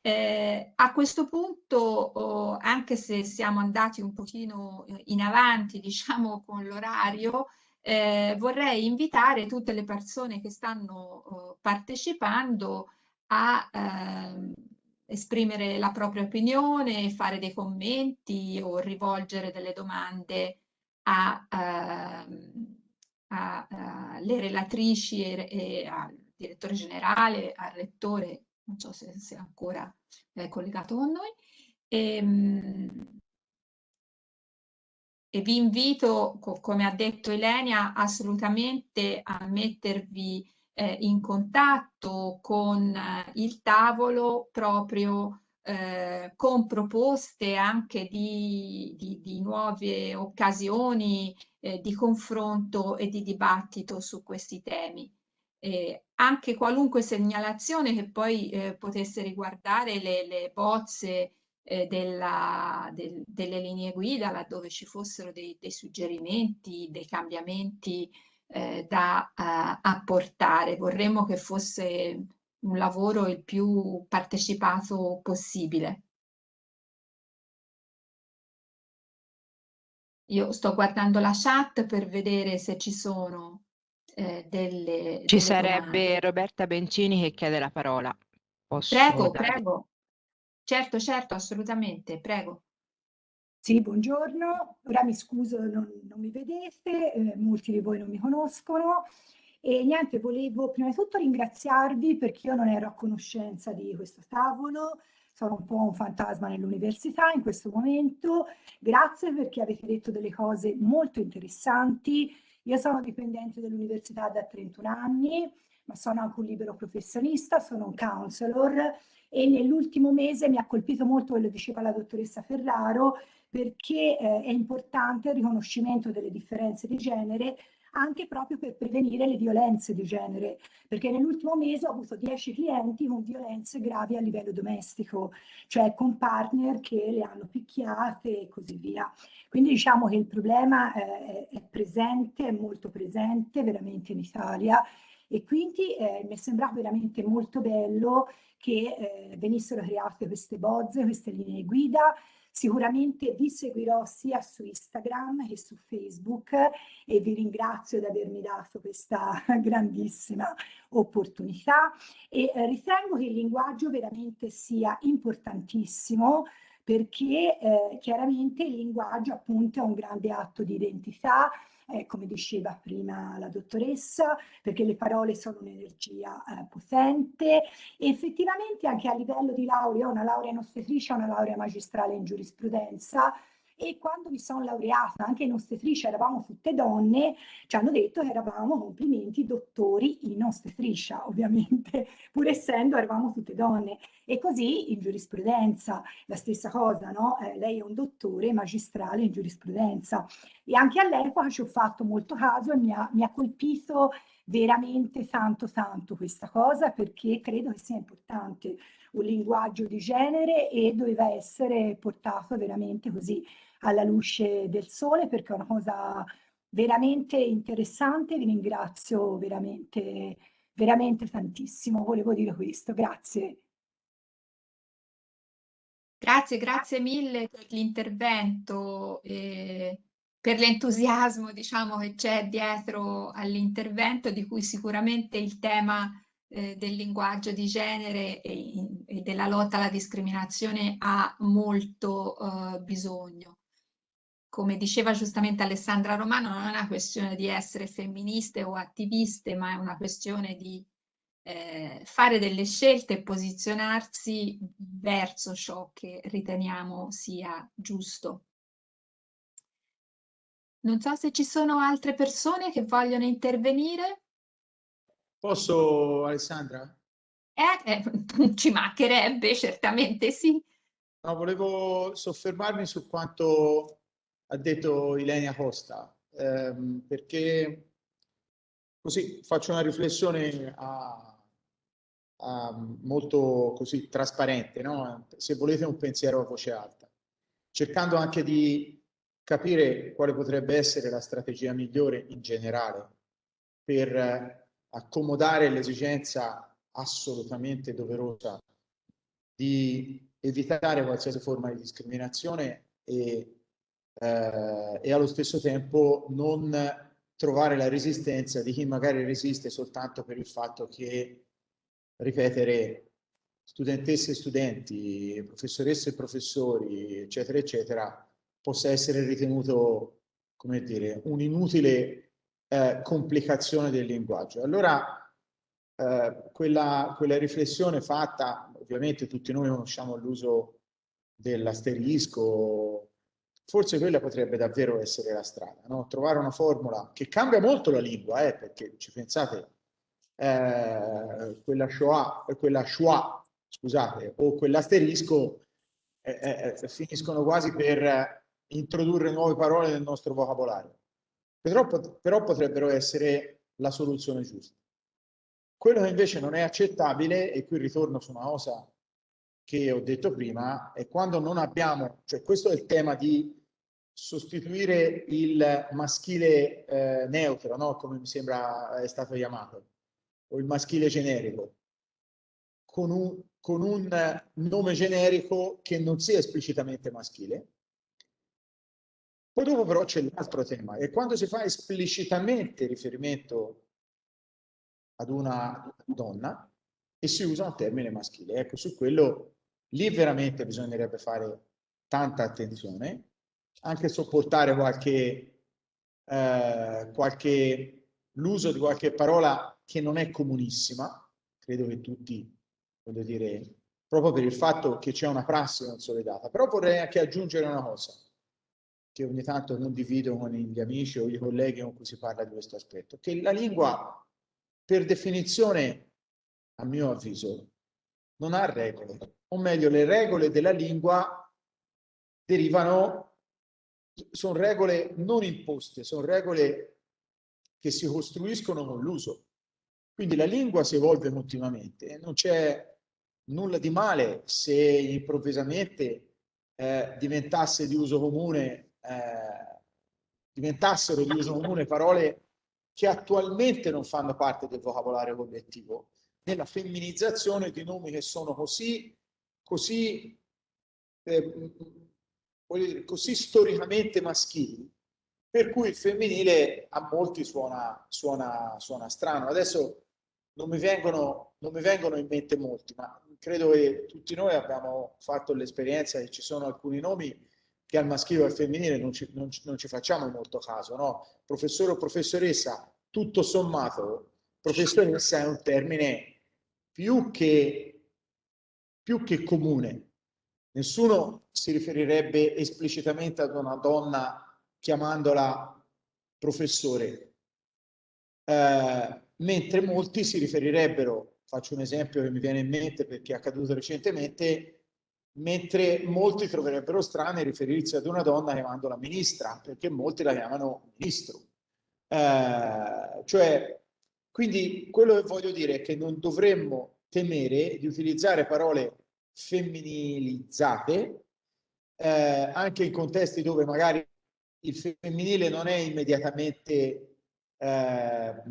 Eh, a questo punto, oh, anche se siamo andati un pochino in avanti, diciamo, con l'orario, eh, vorrei invitare tutte le persone che stanno oh, partecipando a ehm, esprimere la propria opinione, fare dei commenti o rivolgere delle domande alle ehm, relatrici e, e, al direttore generale, al rettore, non so se, se ancora è collegato con noi. E, ehm, e vi invito, come ha detto Elenia, assolutamente a mettervi eh, in contatto con eh, il tavolo proprio eh, con proposte anche di, di, di nuove occasioni eh, di confronto e di dibattito su questi temi. Eh, anche qualunque segnalazione che poi eh, potesse riguardare le, le bozze eh, della, del, delle linee guida, laddove ci fossero dei, dei suggerimenti, dei cambiamenti eh, da uh, apportare. Vorremmo che fosse un lavoro il più partecipato possibile. Io sto guardando la chat per vedere se ci sono eh, delle. Ci delle sarebbe domande. Roberta Bencini che chiede la parola. Posso prego, dare? prego. Certo, certo, assolutamente, prego. Sì, buongiorno. Ora mi scuso, non, non mi vedete, eh, molti di voi non mi conoscono. E niente, volevo prima di tutto ringraziarvi perché io non ero a conoscenza di questo tavolo, sono un po' un fantasma nell'università in questo momento. Grazie perché avete detto delle cose molto interessanti. Io sono dipendente dell'università da 31 anni, ma sono anche un libero professionista, sono un counselor e nell'ultimo mese mi ha colpito molto quello che diceva la dottoressa Ferraro perché eh, è importante il riconoscimento delle differenze di genere anche proprio per prevenire le violenze di genere, perché nell'ultimo mese ho avuto 10 clienti con violenze gravi a livello domestico, cioè con partner che le hanno picchiate e così via. Quindi diciamo che il problema eh, è presente, è molto presente veramente in Italia e quindi eh, mi è sembrato veramente molto bello che eh, venissero create queste bozze, queste linee guida, Sicuramente vi seguirò sia su Instagram che su Facebook e vi ringrazio di avermi dato questa grandissima opportunità. E eh, ritengo che il linguaggio veramente sia importantissimo perché eh, chiaramente il linguaggio appunto è un grande atto di identità, eh, come diceva prima la dottoressa, perché le parole sono un'energia eh, potente e effettivamente anche a livello di laurea, una laurea in ostetricia, una laurea magistrale in giurisprudenza, e quando mi sono laureata anche in ostetricia eravamo tutte donne, ci hanno detto che eravamo complimenti dottori in ostetricia, ovviamente, pur essendo eravamo tutte donne. E così in giurisprudenza, la stessa cosa, no? Eh, lei è un dottore magistrale in giurisprudenza. E anche all'epoca ci ho fatto molto caso e mi ha, mi ha colpito veramente tanto tanto questa cosa perché credo che sia importante un linguaggio di genere e doveva essere portato veramente così alla luce del sole perché è una cosa veramente interessante, vi ringrazio veramente, veramente tantissimo, volevo dire questo, grazie. Grazie, grazie mille per l'intervento e per l'entusiasmo diciamo, che c'è dietro all'intervento di cui sicuramente il tema eh, del linguaggio di genere e, e, della lotta alla discriminazione ha molto eh, bisogno. Come diceva giustamente Alessandra Romano, non è una questione di essere femministe o attiviste, ma è una questione di eh, fare delle scelte e posizionarsi verso ciò che riteniamo sia giusto. Non so se ci sono altre persone che vogliono intervenire. Posso, Alessandra? Eh, eh, ci mancherebbe, certamente sì. No, volevo soffermarmi su quanto ha detto Ilenia Costa, ehm, perché così faccio una riflessione a, a molto così trasparente, no? se volete un pensiero a voce alta, cercando anche di capire quale potrebbe essere la strategia migliore in generale per accomodare l'esigenza assolutamente doverosa di evitare qualsiasi forma di discriminazione e eh, e allo stesso tempo non trovare la resistenza di chi magari resiste soltanto per il fatto che ripetere studentesse e studenti, professoresse e professori, eccetera, eccetera, possa essere ritenuto, come dire, un'inutile eh, complicazione del linguaggio. Allora, eh, quella, quella riflessione fatta, ovviamente tutti noi conosciamo l'uso dell'asterisco, forse quella potrebbe davvero essere la strada, no? trovare una formula che cambia molto la lingua, eh, perché ci pensate, eh, quella Shoah, quella Shoah scusate, o quell'asterisco eh, eh, eh, finiscono quasi per introdurre nuove parole nel nostro vocabolario. Però, però potrebbero essere la soluzione giusta. Quello che invece non è accettabile, e qui ritorno su una cosa che ho detto prima, è quando non abbiamo, cioè questo è il tema di sostituire il maschile eh, neutro, no? come mi sembra è stato chiamato, o il maschile generico, con un, con un nome generico che non sia esplicitamente maschile. Poi dopo però c'è l'altro tema, e quando si fa esplicitamente riferimento ad una donna e si usa un termine maschile. Ecco, su quello lì veramente bisognerebbe fare tanta attenzione, anche sopportare qualche, eh, qualche l'uso di qualche parola che non è comunissima, credo che tutti voglio dire, proprio per il fatto che c'è una prassi consolidata. Però vorrei anche aggiungere una cosa, che ogni tanto condivido con gli amici o i colleghi con cui si parla di questo aspetto, che la lingua, per definizione, a mio avviso, non ha regole, o meglio, le regole della lingua derivano, sono regole non imposte, sono regole che si costruiscono con l'uso. Quindi la lingua si evolve continuamente, non c'è nulla di male se improvvisamente eh, diventasse di uso comune, eh, diventassero di uso comune parole che attualmente non fanno parte del vocabolario collettivo, nella femminizzazione di nomi che sono così, così, eh, così storicamente maschili, per cui il femminile a molti suona, suona, suona strano. Adesso non mi, vengono, non mi vengono in mente molti, ma credo che tutti noi abbiamo fatto l'esperienza che ci sono alcuni nomi che al maschile o al femminile non ci, non, non ci facciamo molto caso, no? Professore o professoressa, tutto sommato, professoressa è un termine più che, più che comune. Nessuno si riferirebbe esplicitamente ad una donna chiamandola professore, eh, mentre molti si riferirebbero faccio un esempio che mi viene in mente perché è accaduto recentemente, mentre molti troverebbero strano riferirsi ad una donna chiamandola ministra, perché molti la chiamano ministro. Eh, cioè, quindi quello che voglio dire è che non dovremmo temere di utilizzare parole femminilizzate, eh, anche in contesti dove magari il femminile non è immediatamente eh,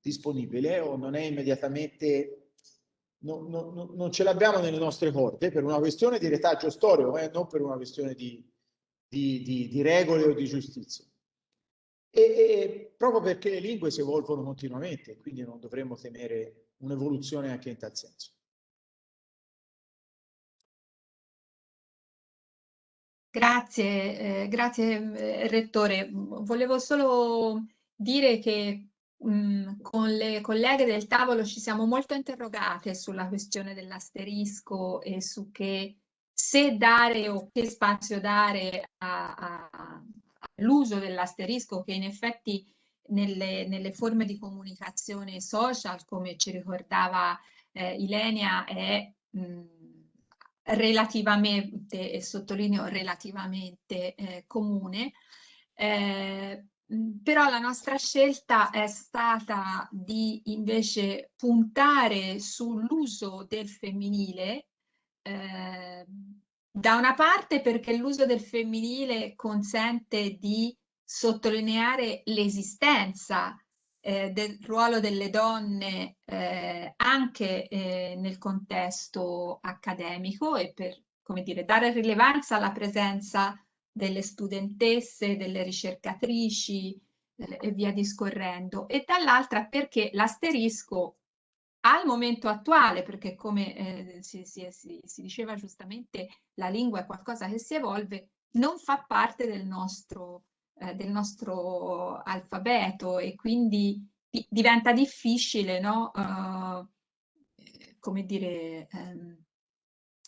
disponibile o non è immediatamente, no, no, no, non ce l'abbiamo nelle nostre corde per una questione di retaggio storico eh, non per una questione di, di, di, di regole o di giustizia. E, e, proprio perché le lingue si evolvono continuamente, quindi non dovremmo temere un'evoluzione anche in tal senso. Grazie, eh, grazie eh, Rettore. Volevo solo dire che Mm, con le colleghe del tavolo ci siamo molto interrogate sulla questione dell'asterisco e su che se dare o che spazio dare all'uso dell'asterisco che in effetti nelle, nelle, forme di comunicazione social, come ci ricordava eh, Ilenia, è mh, mm, relativamente, e sottolineo relativamente eh, comune, eh, però la nostra scelta è stata di invece puntare sull'uso del femminile, eh, da una parte perché l'uso del femminile consente di sottolineare l'esistenza eh, del ruolo delle donne eh, anche eh, nel contesto accademico e per come dire, dare rilevanza alla presenza delle studentesse, delle ricercatrici eh, e via discorrendo, e dall'altra perché l'asterisco al momento attuale, perché come eh, si, si, si, si, diceva giustamente, la lingua è qualcosa che si evolve, non fa parte del nostro, eh, del nostro alfabeto e quindi di, diventa difficile, no? Uh, come dire, um,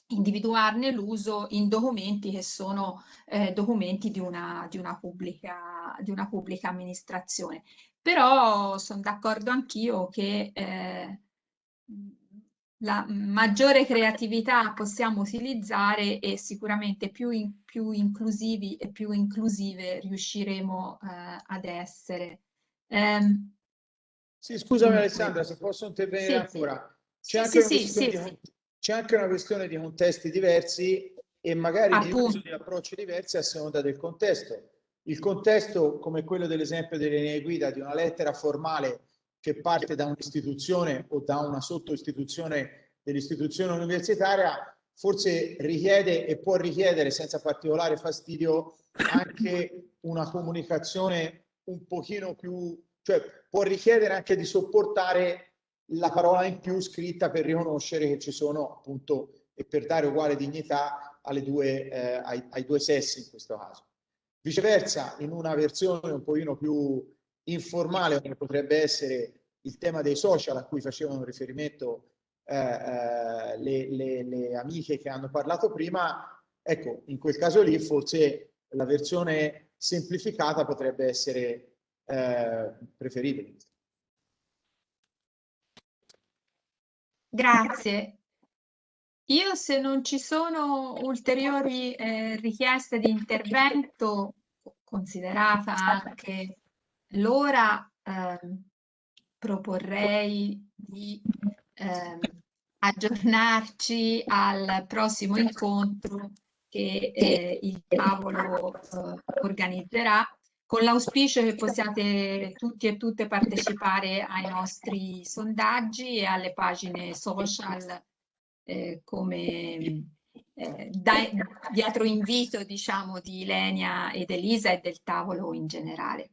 individuarne l'uso in documenti che sono eh, documenti di una, di, una pubblica, di una pubblica amministrazione. Però sono d'accordo anch'io che eh, la maggiore creatività possiamo utilizzare e sicuramente più, in, più inclusivi e più inclusive riusciremo eh, ad essere. Um, sì, scusami Alessandra, se posso intervenire sì, ancora. C'è sì, anche, sì, di, c'è anche, una questione di contesti diversi e magari di uso di approcci diversi a seconda del contesto. Il contesto, come quello dell'esempio delle linee guida, di una lettera formale che parte da un'istituzione o da una sottoistituzione dell'istituzione universitaria, forse richiede e può richiedere senza particolare fastidio anche una comunicazione un pochino più, cioè può richiedere anche di sopportare la parola in più scritta per riconoscere che ci sono appunto e per dare uguale dignità alle due, eh, ai, ai due sessi in questo caso. Viceversa, in una versione un pochino più informale come potrebbe essere il tema dei social a cui facevano riferimento eh, eh, le, le, le, amiche che hanno parlato prima, ecco, in quel caso lì forse la versione semplificata potrebbe essere eh, preferibile. Grazie. Io se non ci sono ulteriori eh, richieste di intervento, considerata anche l'ora, eh, proporrei di eh, aggiornarci al prossimo incontro che eh, il tavolo eh, organizzerà con l'auspicio che possiate tutti e tutte partecipare ai nostri sondaggi e alle pagine social eh, come eh, da, dietro invito diciamo di Ilenia ed Elisa e del tavolo in generale.